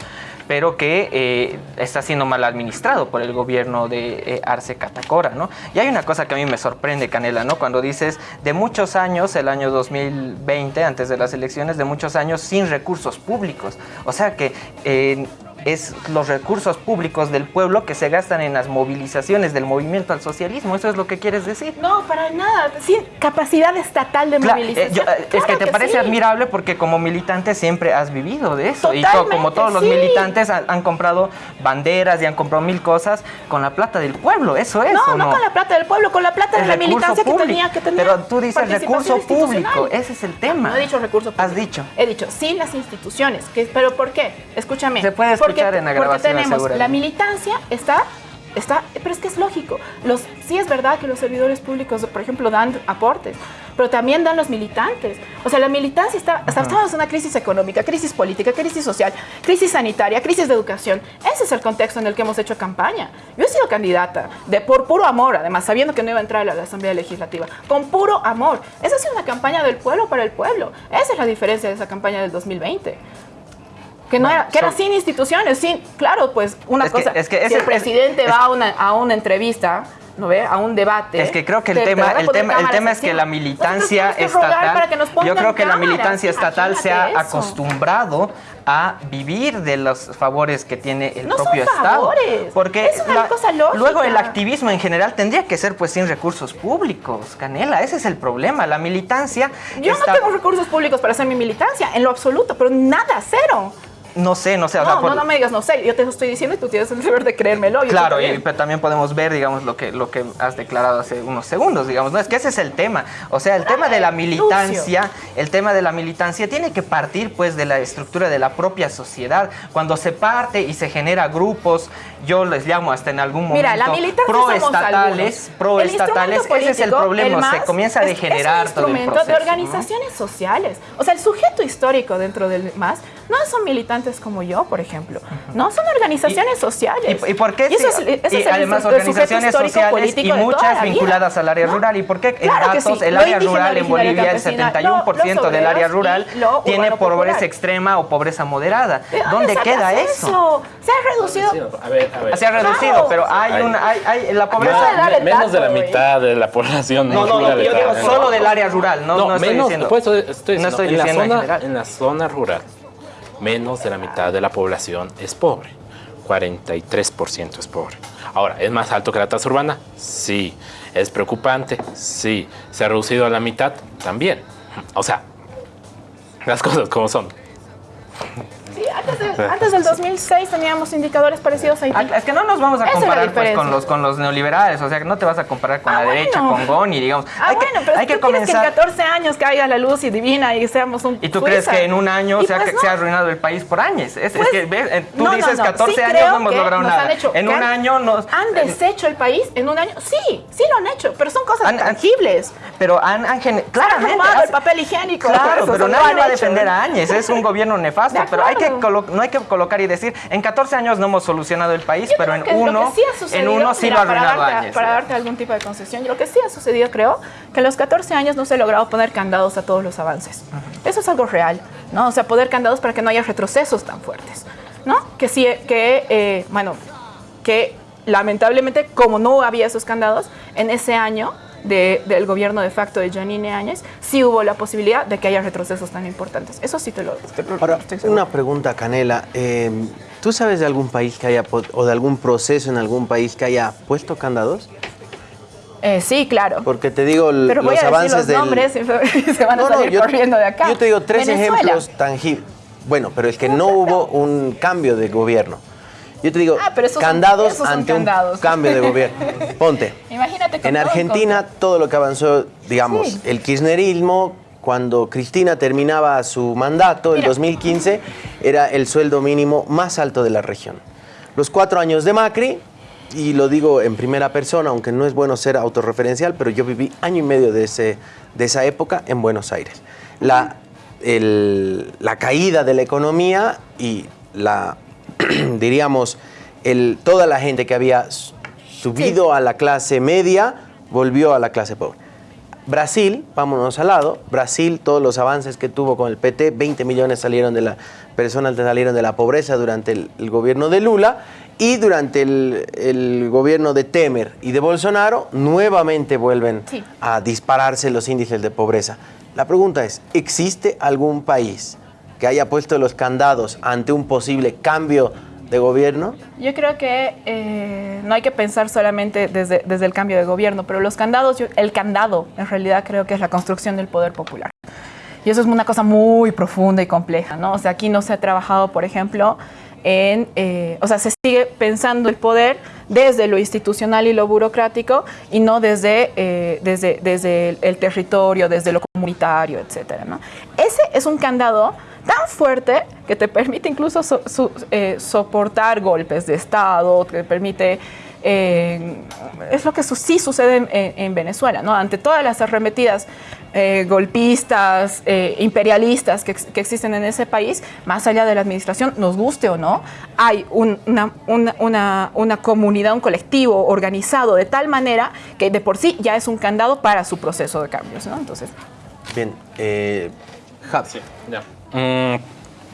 Speaker 5: pero que eh, está siendo mal administrado por el gobierno de eh, Arce Catacora, ¿no? Y hay una cosa que a mí me sorprende, Canela, ¿no? Cuando dices de muchos años, el año 2020, antes de las elecciones, de muchos años sin recursos públicos. O sea que eh, es los recursos públicos del pueblo que se gastan en las movilizaciones del movimiento al socialismo. ¿Eso es lo que quieres decir?
Speaker 4: No, para nada. Sí, capacidad estatal de
Speaker 5: Cla- eh,
Speaker 4: movilización.
Speaker 5: yo, eh, es
Speaker 4: Claro
Speaker 5: que te parece
Speaker 4: sí.
Speaker 5: admirable porque como militante siempre has vivido de eso. y to- como todos los militantes han, han comprado banderas y han comprado mil cosas con la plata del pueblo. Eso es.
Speaker 4: No,
Speaker 5: ¿o
Speaker 4: no, con la plata del pueblo, con la plata de la militancia que
Speaker 5: público.
Speaker 4: tenía que tener.
Speaker 5: Pero tú dices recurso público. Ese es el tema.
Speaker 4: No he dicho recurso público.
Speaker 5: Has dicho.
Speaker 4: He dicho, sin las instituciones. Que, ¿Pero por qué? Escúchame.
Speaker 5: Se puede
Speaker 4: Porque-
Speaker 5: escuchar en la
Speaker 4: Porque
Speaker 5: grabación,
Speaker 4: tenemos,
Speaker 5: asegúrale.
Speaker 4: la militancia está... Está, pero es que es lógico. Los, sí es verdad que los servidores públicos, por ejemplo, dan aportes, pero también dan los militantes. O sea, la militancia está, estamos en una crisis económica, crisis política, crisis social, crisis sanitaria, crisis de educación. Ese es el contexto en el que hemos hecho campaña. Yo he sido candidata de por puro amor, además, sabiendo que no iba a entrar a la Asamblea Legislativa, con puro amor. Esa ha sido una campaña del pueblo para el pueblo. Esa es la diferencia de esa campaña del 2020. Que, no era, que era sin instituciones, sin, claro, pues una
Speaker 5: Es que-
Speaker 4: cosa,
Speaker 5: es que
Speaker 4: si
Speaker 5: ese-
Speaker 4: el presidente
Speaker 5: es-
Speaker 4: va a una, a una entrevista, ¿no ve? A un debate.
Speaker 5: Es que creo que el
Speaker 4: te- te
Speaker 5: tema, el tema, el tema es que la militancia
Speaker 4: que
Speaker 5: estatal, yo creo que la militancia estatal se ha
Speaker 4: eso.
Speaker 5: acostumbrado a vivir de los favores que tiene el
Speaker 4: No son
Speaker 5: propio Estado.
Speaker 4: favores,
Speaker 5: Porque
Speaker 4: es una cosa lógica.
Speaker 5: luego el activismo en general tendría que ser pues sin recursos públicos, Canela, ese es el problema. La militancia
Speaker 4: Yo
Speaker 5: está-
Speaker 4: no tengo recursos públicos para hacer mi militancia, en lo absoluto, pero nada, cero.
Speaker 5: No sé, no sé, o
Speaker 4: No,
Speaker 5: por-
Speaker 4: no, no me digas, no sé, yo te lo estoy diciendo y tú tienes el deber de creérmelo. yo
Speaker 5: Claro, y,
Speaker 4: también.
Speaker 5: pero también podemos ver, digamos, lo que, lo que has declarado hace unos segundos, digamos, ¿no? Es que ese es el tema. O sea, el tema de la militancia, el tema de la militancia tiene que partir, pues, de la estructura de la propia sociedad. Cuando se parte y se genera grupos, yo les llamo hasta en algún momento
Speaker 4: Mira, la militancia
Speaker 5: proestatales, proestatales, ese es el problema, se comienza a
Speaker 4: es-
Speaker 5: degenerar
Speaker 4: es
Speaker 5: todo
Speaker 4: un
Speaker 5: el proceso.
Speaker 4: de
Speaker 5: ¿no?
Speaker 4: organizaciones sociales. O sea, el sujeto histórico dentro del MAS no son militantes como yo, por ejemplo. No, son organizaciones sociales.
Speaker 5: ¿Y, y por qué?
Speaker 4: Y eso
Speaker 5: sí?
Speaker 4: es, ese
Speaker 5: y
Speaker 4: es el-
Speaker 5: además
Speaker 4: el
Speaker 5: organizaciones sociales y muchas vinculadas al área rural. ¿Y por qué en
Speaker 4: Claro
Speaker 5: datos
Speaker 4: sí.
Speaker 5: el
Speaker 4: Lo
Speaker 5: área rural en Bolivia, el
Speaker 4: campesina,
Speaker 5: 71%
Speaker 4: lo-
Speaker 5: del área rural tiene pobreza
Speaker 4: popular.
Speaker 5: extrema o pobreza moderada?
Speaker 4: ¿De
Speaker 5: ¿Dónde queda eso?
Speaker 4: Se ha reducido.
Speaker 7: A ver, a ver.
Speaker 5: Se ha reducido,
Speaker 4: Claro.
Speaker 5: pero hay una, hay, hay la pobreza.
Speaker 7: menos de la mitad de la población.
Speaker 5: No, no, yo digo solo del área rural, no, no, estoy diciendo. no estoy diciendo en
Speaker 7: la zona rural, menos de la mitad de la población es pobre. 43% es pobre. Ahora, ¿es más alto que la tasa urbana? Sí. ¿Es preocupante? Sí. ¿Se ha reducido a la mitad? También. O sea, las cosas como son.
Speaker 4: Sí, antes, de- antes del 2006 teníamos indicadores parecidos a Haití.
Speaker 5: Ah, Es que no nos vamos a comparar pues, con, los, con los neoliberales, o sea, que no te vas a comparar con
Speaker 4: Ah,
Speaker 5: la
Speaker 4: bueno.
Speaker 5: derecha, con Goni, digamos.
Speaker 4: Ah,
Speaker 5: hay
Speaker 4: bueno,
Speaker 5: que,
Speaker 4: pero
Speaker 5: hay
Speaker 4: tú
Speaker 5: que
Speaker 4: quieres que en
Speaker 5: comenzar.
Speaker 4: 14 años caiga la luz y divina y seamos un
Speaker 5: ¿Y tú
Speaker 4: Suiza.
Speaker 5: crees que en un año
Speaker 4: Y
Speaker 5: se ha,
Speaker 4: pues no.
Speaker 5: se ha arruinado el país por años? Es, es
Speaker 4: Pues,
Speaker 5: que ves, eh, tú
Speaker 4: no,
Speaker 5: dices
Speaker 4: no.
Speaker 5: 14
Speaker 4: Sí
Speaker 5: años no hemos logrado nada.
Speaker 4: hecho-
Speaker 5: en un año nos...
Speaker 4: ¿Han deshecho el país en un año? Sí, sí lo han hecho, pero son cosas
Speaker 5: Han-
Speaker 4: tangibles.
Speaker 5: Pero han, han
Speaker 4: Han el papel higiénico.
Speaker 5: Claro, pero nadie va a defender a Áñez, es un gobierno nefasto, pero hay que no hay que colocar y decir, en 14 años no hemos solucionado el país,
Speaker 4: Yo
Speaker 5: pero en uno,
Speaker 4: sí
Speaker 5: en uno sí
Speaker 4: mira,
Speaker 5: lo ha
Speaker 4: para
Speaker 5: arruinado
Speaker 4: darte, para darte algún tipo de concesión, lo que sí ha sucedido, creo, que en los 14 años no se ha logrado poner candados a todos los avances. Eso es algo real, ¿no? O sea, poner candados para que no haya retrocesos tan fuertes, ¿no? Que sí, que, eh, bueno, que lamentablemente, como no había esos candados, en ese año de- del gobierno de facto de Janine Áñez, sí hubo la posibilidad de que haya retrocesos tan importantes. Eso sí te lo, te
Speaker 2: Ahora, una pregunta, Canela. Eh, ¿Tú sabes de algún país que haya, o de algún proceso en algún país que haya puesto candados?
Speaker 4: Eh, sí, claro.
Speaker 2: Porque te digo,
Speaker 4: Pero voy
Speaker 2: los
Speaker 4: a decir
Speaker 2: avances
Speaker 4: los
Speaker 2: del...
Speaker 4: nombres y [laughs] se van a
Speaker 2: No, no,
Speaker 4: salir
Speaker 2: yo-
Speaker 4: corriendo de acá.
Speaker 2: Yo te digo tres
Speaker 4: Venezuela.
Speaker 2: ejemplos tangibles. Bueno, pero es que no hubo un cambio de gobierno. Yo te digo,
Speaker 4: Ah, pero esos son-
Speaker 2: candados
Speaker 4: esos
Speaker 2: ante
Speaker 4: candados.
Speaker 2: un cambio de gobierno. [laughs] Ponte.
Speaker 4: Imagínate
Speaker 2: En Argentina, todo lo que avanzó, digamos,
Speaker 4: Sí.
Speaker 2: el kirchnerismo, cuando Cristina terminaba su mandato, el
Speaker 4: Mira.
Speaker 2: 2015, era el sueldo mínimo más alto de la región. Los cuatro años de Macri, y lo digo en primera persona, aunque no es bueno ser autorreferencial, pero yo viví año y medio de, ese, de esa época en Buenos Aires. La, el- la caída de la economía y la, [clears throat] diríamos, el, toda la gente que había subido a la clase media volvió a la clase pobre. Brasil, vámonos al lado, Brasil, todos los avances que tuvo con el PT, 20 millones salieron de la, personas salieron de la pobreza durante el, el gobierno de Lula y durante el, el gobierno de Temer y de Bolsonaro nuevamente vuelven
Speaker 4: Sí.
Speaker 2: a dispararse los índices de pobreza. La pregunta es, ¿existe algún país que haya puesto los candados ante un posible cambio de gobierno?
Speaker 4: Yo creo que eh, no hay que pensar solamente desde, desde el cambio de gobierno, pero los candados, yo- el candado en realidad creo que es la construcción del poder popular. Y eso es una cosa muy profunda y compleja, ¿no? O sea, aquí no se ha trabajado, por ejemplo, en, eh, o sea, se sigue pensando el poder desde lo institucional y lo burocrático y no desde, eh, desde, desde el, el territorio, desde lo comunitario, etcétera, ¿no? Ese es un candado tan fuerte que te permite incluso so- eh, soportar golpes de Estado, te permite... eh, es lo que su- sí sucede en, en- en Venezuela, ¿no? Ante todas las arremetidas eh, golpistas, eh, imperialistas que, ex- que existen en ese país, más allá de la administración, nos guste o no, hay un- una, una- una- una comunidad, un colectivo organizado de tal manera que de por sí ya es un candado para su proceso de cambios, ¿no? Entonces,
Speaker 2: Bien, eh, Javi.
Speaker 7: Ya. Mm,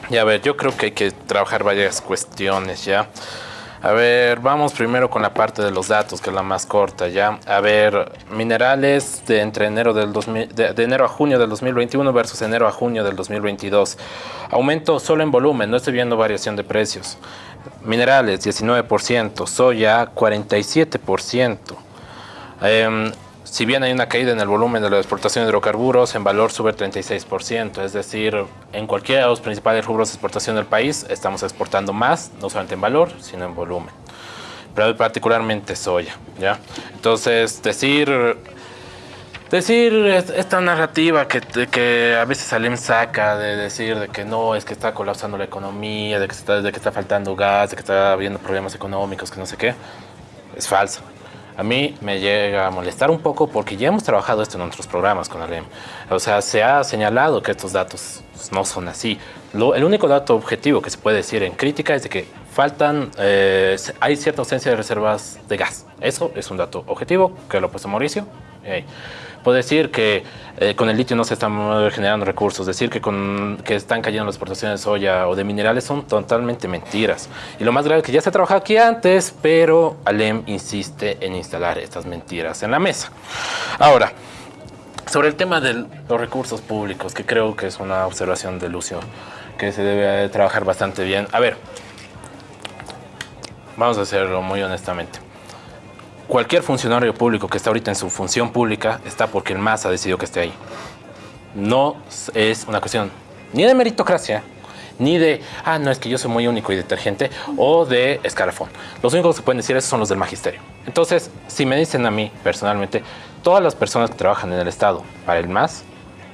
Speaker 7: y a ver, yo creo que hay que trabajar varias cuestiones ya. A ver, vamos primero con la parte de los datos, que es la más corta ya. A ver, minerales de entre enero del 2000 de, enero a junio del 2021 versus enero a junio del 2022. Aumento solo en volumen, no estoy viendo variación de precios. Minerales 19%, soya 47%. Em, si bien hay una caída en el volumen de la exportación de hidrocarburos, en valor sube 36%, es decir, en cualquiera de los principales rubros de exportación del país estamos exportando más, no solamente en valor, sino en volumen. Pero particularmente soya, ¿ya? Entonces, decir, decir es- esta narrativa que, que a veces Salem saca de decir de que no, es que está colapsando la economía, de que, está, de que está faltando gas, de que está habiendo problemas económicos, que no sé qué, es falso. A mí me llega a molestar un poco porque ya hemos trabajado esto en otros programas con Alem. O sea, se ha señalado que estos datos no son así. Lo- el único dato objetivo que se puede decir en crítica es de que faltan, eh, hay cierta ausencia de reservas de gas. Eso es un dato objetivo que lo ha puesto Mauricio. Ey. Puedo decir que eh, con el litio no se están eh, generando recursos, decir que, con, que están cayendo las exportaciones de soya o de minerales son totalmente mentiras. Y lo más grave es que ya se trabajado aquí antes, pero Alem insiste en instalar estas mentiras en la mesa. Ahora, sobre el tema de los recursos públicos, que creo que es una observación de Lucio que se debe trabajar bastante bien. A ver, vamos a hacerlo muy honestamente. Cualquier funcionario público que está ahorita en su función pública está porque el MAS ha decidido que esté ahí. No es una cuestión ni de meritocracia, ni de, ah, no, es que yo soy muy único y detergente, o de escalafón. Los únicos que pueden decir eso son los del magisterio. Entonces, si me dicen a mí personalmente, todas las personas que trabajan en el Estado para el MAS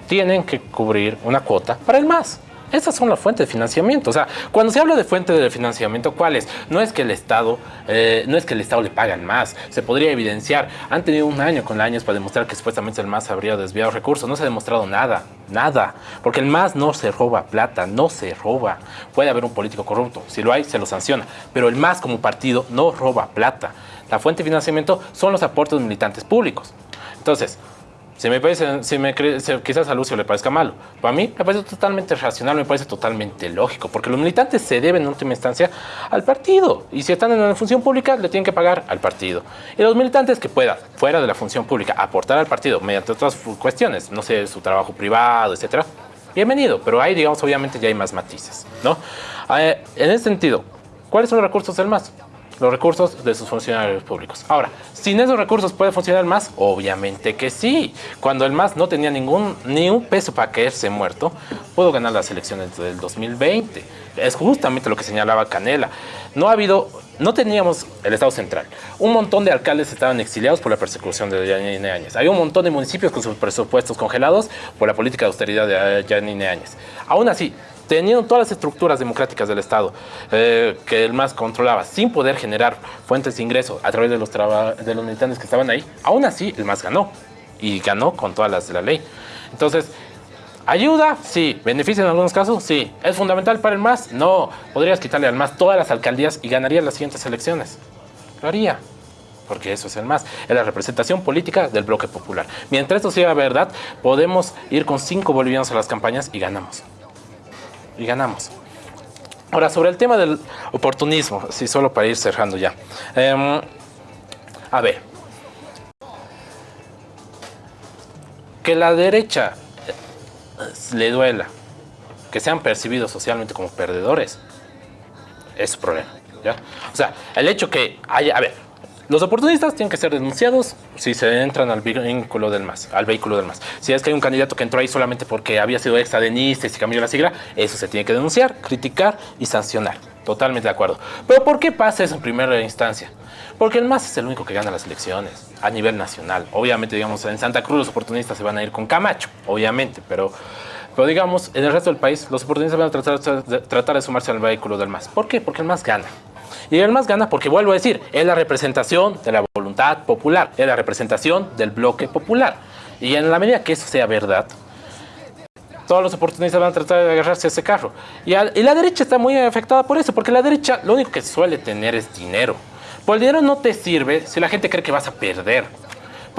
Speaker 7: tienen que cubrir una cuota para el MAS. Esas son las fuentes de financiamiento. O sea, cuando se habla de fuente de financiamiento, ¿cuáles? No es que el Estado, eh, no es que el Estado le pagan más. Se podría evidenciar. Han tenido un año con años para demostrar que supuestamente el MAS habría desviado recursos. No se ha demostrado nada, nada. Porque el MAS no se roba plata, no se roba. Puede haber un político corrupto. Si lo hay, se lo sanciona. Pero el MAS como partido no roba plata. La fuente de financiamiento son los aportes de militantes públicos. Entonces, si me parece, si me quizás a Lucio le parezca malo, para mí me parece totalmente racional, me parece totalmente lógico, porque los militantes se deben en última instancia al partido, y si están en una función pública, le tienen que pagar al partido. Y los militantes que puedan, fuera de la función pública, aportar al partido mediante otras cuestiones, no sé, su trabajo privado, etcétera, bienvenido, pero ahí, digamos, obviamente ya hay más matices, ¿no? Eh, en ese sentido, ¿cuáles son los recursos del MAS? Los recursos de sus funcionarios públicos. Ahora, ¿sin esos recursos puede funcionar el MAS? Obviamente que sí. Cuando el MAS no tenía ningún, ni un peso para caerse muerto, pudo ganar las elecciones del 2020. Es justamente lo que señalaba Canela. No ha habido, no teníamos el Estado central. Un montón de alcaldes estaban exiliados por la persecución de Yanine Áñez. Hay un montón de municipios con sus presupuestos congelados por la política de austeridad de Yanine Áñez. Aún así, teniendo todas las estructuras democráticas del Estado eh, que el MAS controlaba, sin poder generar fuentes de ingreso a través de los, de los militantes que estaban ahí, aún así el MAS ganó. Y ganó con todas las de la ley. Entonces, ¿Ayuda? Sí. ¿Beneficia en algunos casos? Sí. ¿Es fundamental para el MAS? No. Podrías quitarle al MAS todas las alcaldías y ganaría las siguientes elecciones. Lo haría. Porque eso es el MAS. Es la representación política del bloque popular. Mientras esto sea verdad, podemos ir con cinco bolivianos a las campañas y ganamos. Y ganamos. Ahora, sobre el tema del oportunismo, sí, solo para ir cerrando ya. Em, a ver. Que la derecha le duela que sean percibidos socialmente como perdedores, es su problema. ¿ya? O sea, el hecho que haya... A ver, los oportunistas tienen que ser denunciados si se entran al vehículo del MAS, al vehículo del MAS. Si es que hay un candidato que entró ahí solamente porque había sido extradenista y se cambió la sigla, eso se tiene que denunciar, criticar y sancionar. Totalmente de acuerdo. Pero ¿por qué pasa eso en primera instancia? Porque el MAS es el único que gana las elecciones a nivel nacional. Obviamente, digamos, en Santa Cruz los oportunistas se van a ir con Camacho, obviamente, pero, pero digamos, en el resto del país los oportunistas van a tratar, tratar de sumarse al vehículo del MAS. ¿Por qué? Porque el MAS gana. Y el MAS gana porque, vuelvo a decir, es la representación de la voluntad popular, es la representación del bloque popular. Y en la medida que eso sea verdad, todos los oportunistas van a tratar de agarrarse a ese carro. Y, la derecha está muy afectada por eso, porque la derecha lo único que suele tener es dinero. Pues el dinero no te sirve si la gente cree que vas a perder.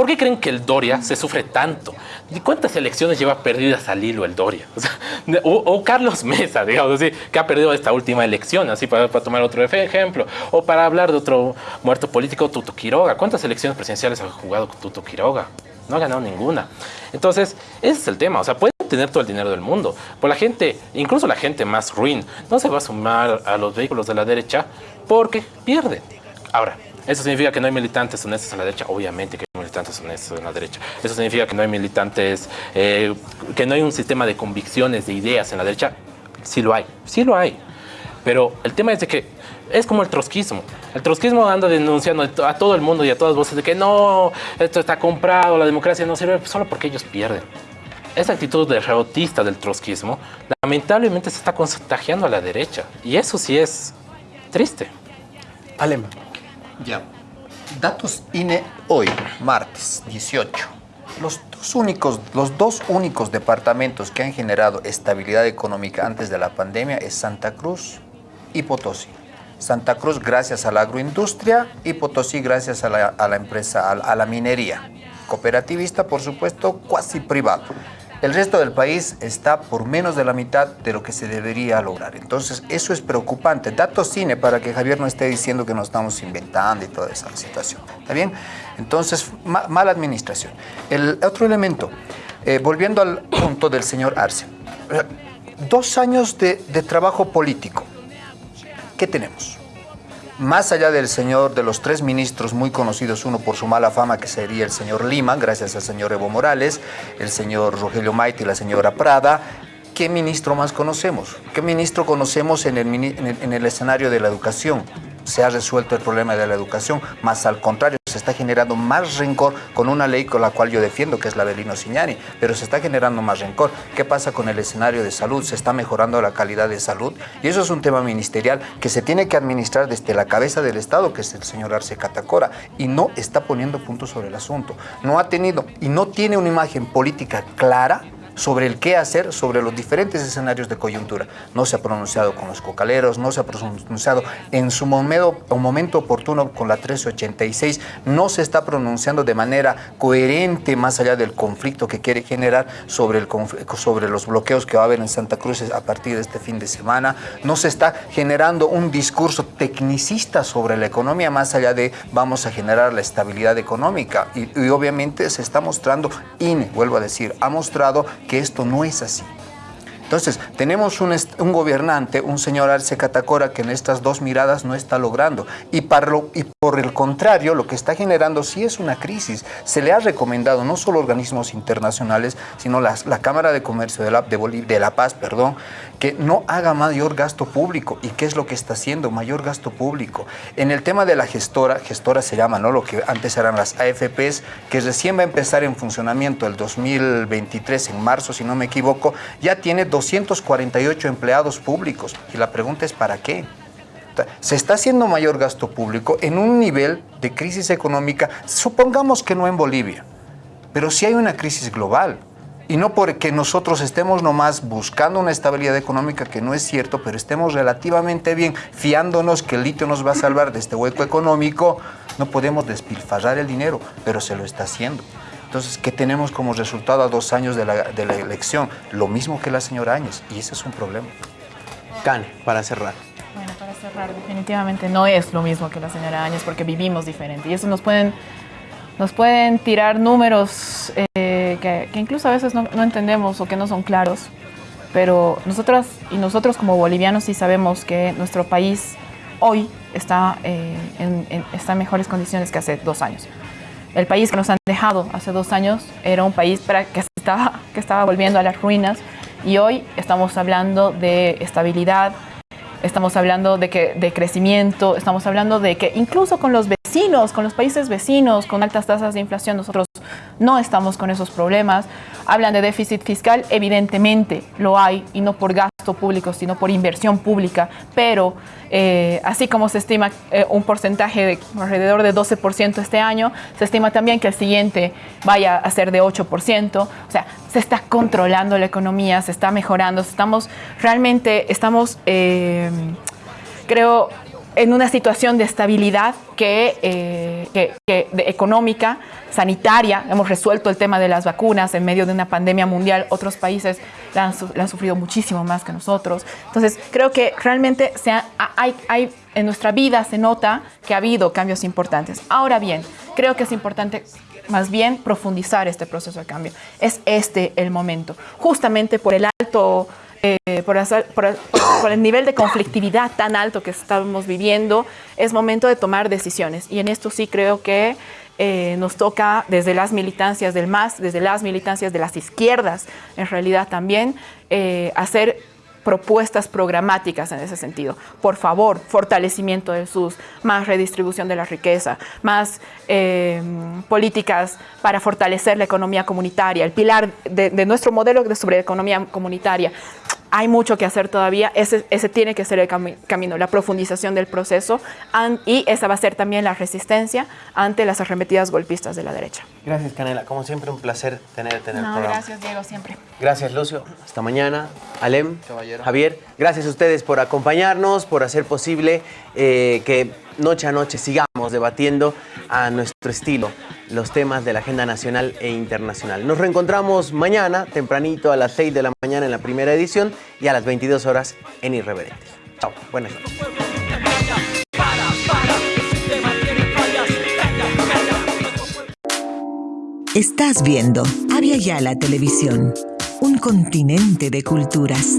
Speaker 7: ¿Por qué creen que el Doria se sufre tanto? ¿Y cuántas elecciones lleva perdidas al hilo el Doria? [laughs] O, Carlos Mesa, digamos así, que ha perdido esta última elección, así para, tomar otro ejemplo. O para hablar de otro muerto político, Tuto Quiroga. ¿Cuántas elecciones presidenciales ha jugado Tuto Quiroga? No ha ganado ninguna. Entonces, ese es el tema. O sea, pueden tener todo el dinero del mundo. Pues la gente, incluso la gente más ruin, no se va a sumar a los vehículos de la derecha porque pierde. Ahora, ¿eso significa que no hay militantes honestos en la derecha? Obviamente que hay militantes honestos en la derecha. ¿Eso significa que no hay militantes, eh, que no hay un sistema de convicciones, de ideas en la derecha? Sí lo hay, sí lo hay. Pero el tema es de que es como el trotskismo. El trotskismo anda denunciando a todo el mundo y a todas voces de que no, esto está comprado, la democracia no sirve solo porque ellos pierden. Esa actitud derrotista del trotskismo lamentablemente se está contagiando a la derecha. Y eso sí es triste.
Speaker 2: Alema.
Speaker 6: Ya. Datos INE hoy, martes 18. Los dos, únicos, los dos únicos departamentos que han generado estabilidad económica antes de la pandemia es Santa Cruz y Potosí. Santa Cruz gracias a la agroindustria y Potosí gracias a la, a la empresa, a, a la minería. Cooperativista, por supuesto, cuasi privado. El resto del país está por menos de la mitad de lo que se debería lograr. Entonces, eso es preocupante. Datos cine para que Javier no esté diciendo que nos estamos inventando y toda esa situación. ¿Está bien? Entonces, ma mala administración. El otro elemento, eh, volviendo al punto del señor Arce. Dos años de, de trabajo político. ¿Qué tenemos? Más allá del señor, de los tres ministros muy conocidos, uno por su mala fama, que sería el señor Lima, gracias al señor Evo Morales, el señor Rogelio Maite y la señora Prada, ¿qué ministro más conocemos? ¿Qué ministro conocemos en el, en el escenario de la educación? se ha resuelto el problema de la educación, más al contrario, se está generando más rencor con una ley con la cual yo defiendo, que es la de Lino Signani, pero se está generando más rencor. ¿Qué pasa con el escenario de salud? Se está mejorando la calidad de salud y eso es un tema ministerial que se tiene que administrar desde la cabeza del Estado, que es el señor Arce Catacora, y no está poniendo puntos sobre el asunto. No ha tenido y no tiene una imagen política clara sobre el qué hacer sobre los diferentes escenarios de coyuntura. No se ha pronunciado con los cocaleros, no se ha pronunciado en su momento, oportuno con la 1386, no se está pronunciando de manera coherente más allá del conflicto que quiere generar sobre, el, sobre los bloqueos que va a haber en Santa Cruz a partir de este fin de semana, no se está generando un discurso tecnicista sobre la economía más allá de vamos a generar la estabilidad económica. Y, y obviamente se está mostrando, INE, vuelvo a decir, ha mostrado que esto no es así. Entonces, tenemos un, un, gobernante, un señor Arce Catacora, que en estas dos miradas no está logrando. Y, por el contrario, lo que está generando sí es una crisis. Se le ha recomendado no solo organismos internacionales, sino la, la Cámara de Comercio de la, de la Paz, perdón, que no haga mayor gasto público. ¿Y qué es lo que está haciendo? Mayor gasto público. En el tema de la gestora, gestora se llama, ¿no? Lo que antes eran las AFPs, que recién va a empezar en funcionamiento el 2023, en marzo, si no me equivoco, ya tiene 248 empleados públicos. Y la pregunta es, ¿para qué? Se está haciendo mayor gasto público en un nivel de crisis económica, supongamos que no en Bolivia, pero sí hay una crisis global. Y no porque nosotros estemos nomás buscando una estabilidad económica, que no es cierto, pero estemos relativamente bien, fiándonos que el litio nos va a salvar de este hueco económico, no podemos despilfarrar el dinero, pero se lo está haciendo. Entonces, ¿qué tenemos como resultado a dos años de la, de la elección? Lo mismo que la señora Áñez, y ese es un problema.
Speaker 2: Can, para cerrar.
Speaker 4: Bueno, para cerrar, definitivamente no es lo mismo que la señora Áñez porque vivimos diferente. Y eso nos pueden, nos pueden tirar números eh, que, que, incluso a veces no, no, entendemos o que no son claros. Pero nosotras y nosotros como bolivianos sí sabemos que nuestro país hoy está, eh, en, en, está en mejores condiciones que hace dos años. El país que nos han dejado hace dos años era un país para que, estaba, que estaba volviendo a las ruinas y hoy estamos hablando de estabilidad, estamos hablando de, que, de crecimiento, estamos hablando de que incluso con los vecinos, con los países vecinos, con altas tasas de inflación, nosotros no estamos con esos problemas. Hablan de déficit fiscal, evidentemente lo hay, y no por gasto público, sino por inversión pública, pero eh, así como se estima eh, un porcentaje de alrededor de 12% este año, se estima también que el siguiente vaya a ser de 8%, o sea, se está controlando la economía, se está mejorando, estamos realmente, estamos, eh, creo, en una situación de estabilidad que, eh, que, que de económica, sanitaria. Hemos resuelto el tema de las vacunas en medio de una pandemia mundial. Otros países la han, la han sufrido muchísimo más que nosotros. Entonces, creo que realmente se ha, hay, hay, en nuestra vida se nota que ha habido cambios importantes. Ahora bien, creo que es importante más bien profundizar este proceso de cambio. Es este el momento, justamente por el alto eh, por, hacer, por, el nivel de conflictividad tan alto que estamos viviendo, es momento de tomar decisiones. Y en esto sí creo que eh, nos toca desde las militancias del MAS, desde las militancias de las izquierdas, en realidad también, eh, hacer propuestas programáticas en ese sentido. Por favor, fortalecimiento del SUS, más redistribución de la riqueza, más políticas para fortalecer la economía comunitaria, el pilar de, de nuestro modelo de sobre economía comunitaria. Hay mucho que hacer todavía, ese, ese tiene que ser el cami camino, la profundización del proceso and, y esa va a ser también la resistencia ante las arremetidas golpistas de la derecha.
Speaker 2: Gracias, Canela. Como siempre, un placer tenerte en el
Speaker 4: no,
Speaker 2: programa.
Speaker 4: Gracias, Diego, siempre.
Speaker 2: Gracias, Lucio. Hasta mañana. Alem, Caballero. Javier, gracias a ustedes por acompañarnos, por hacer posible eh, que noche a noche sigamos debatiendo a nuestro estilo los temas de la agenda nacional e internacional. Nos reencontramos mañana, tempranito, a las 6 de la mañana en la primera edición y a las 22 horas en Irreverentes. Chao, buenas noches.
Speaker 11: Estás viendo Avia Yala Televisión, un continente de culturas.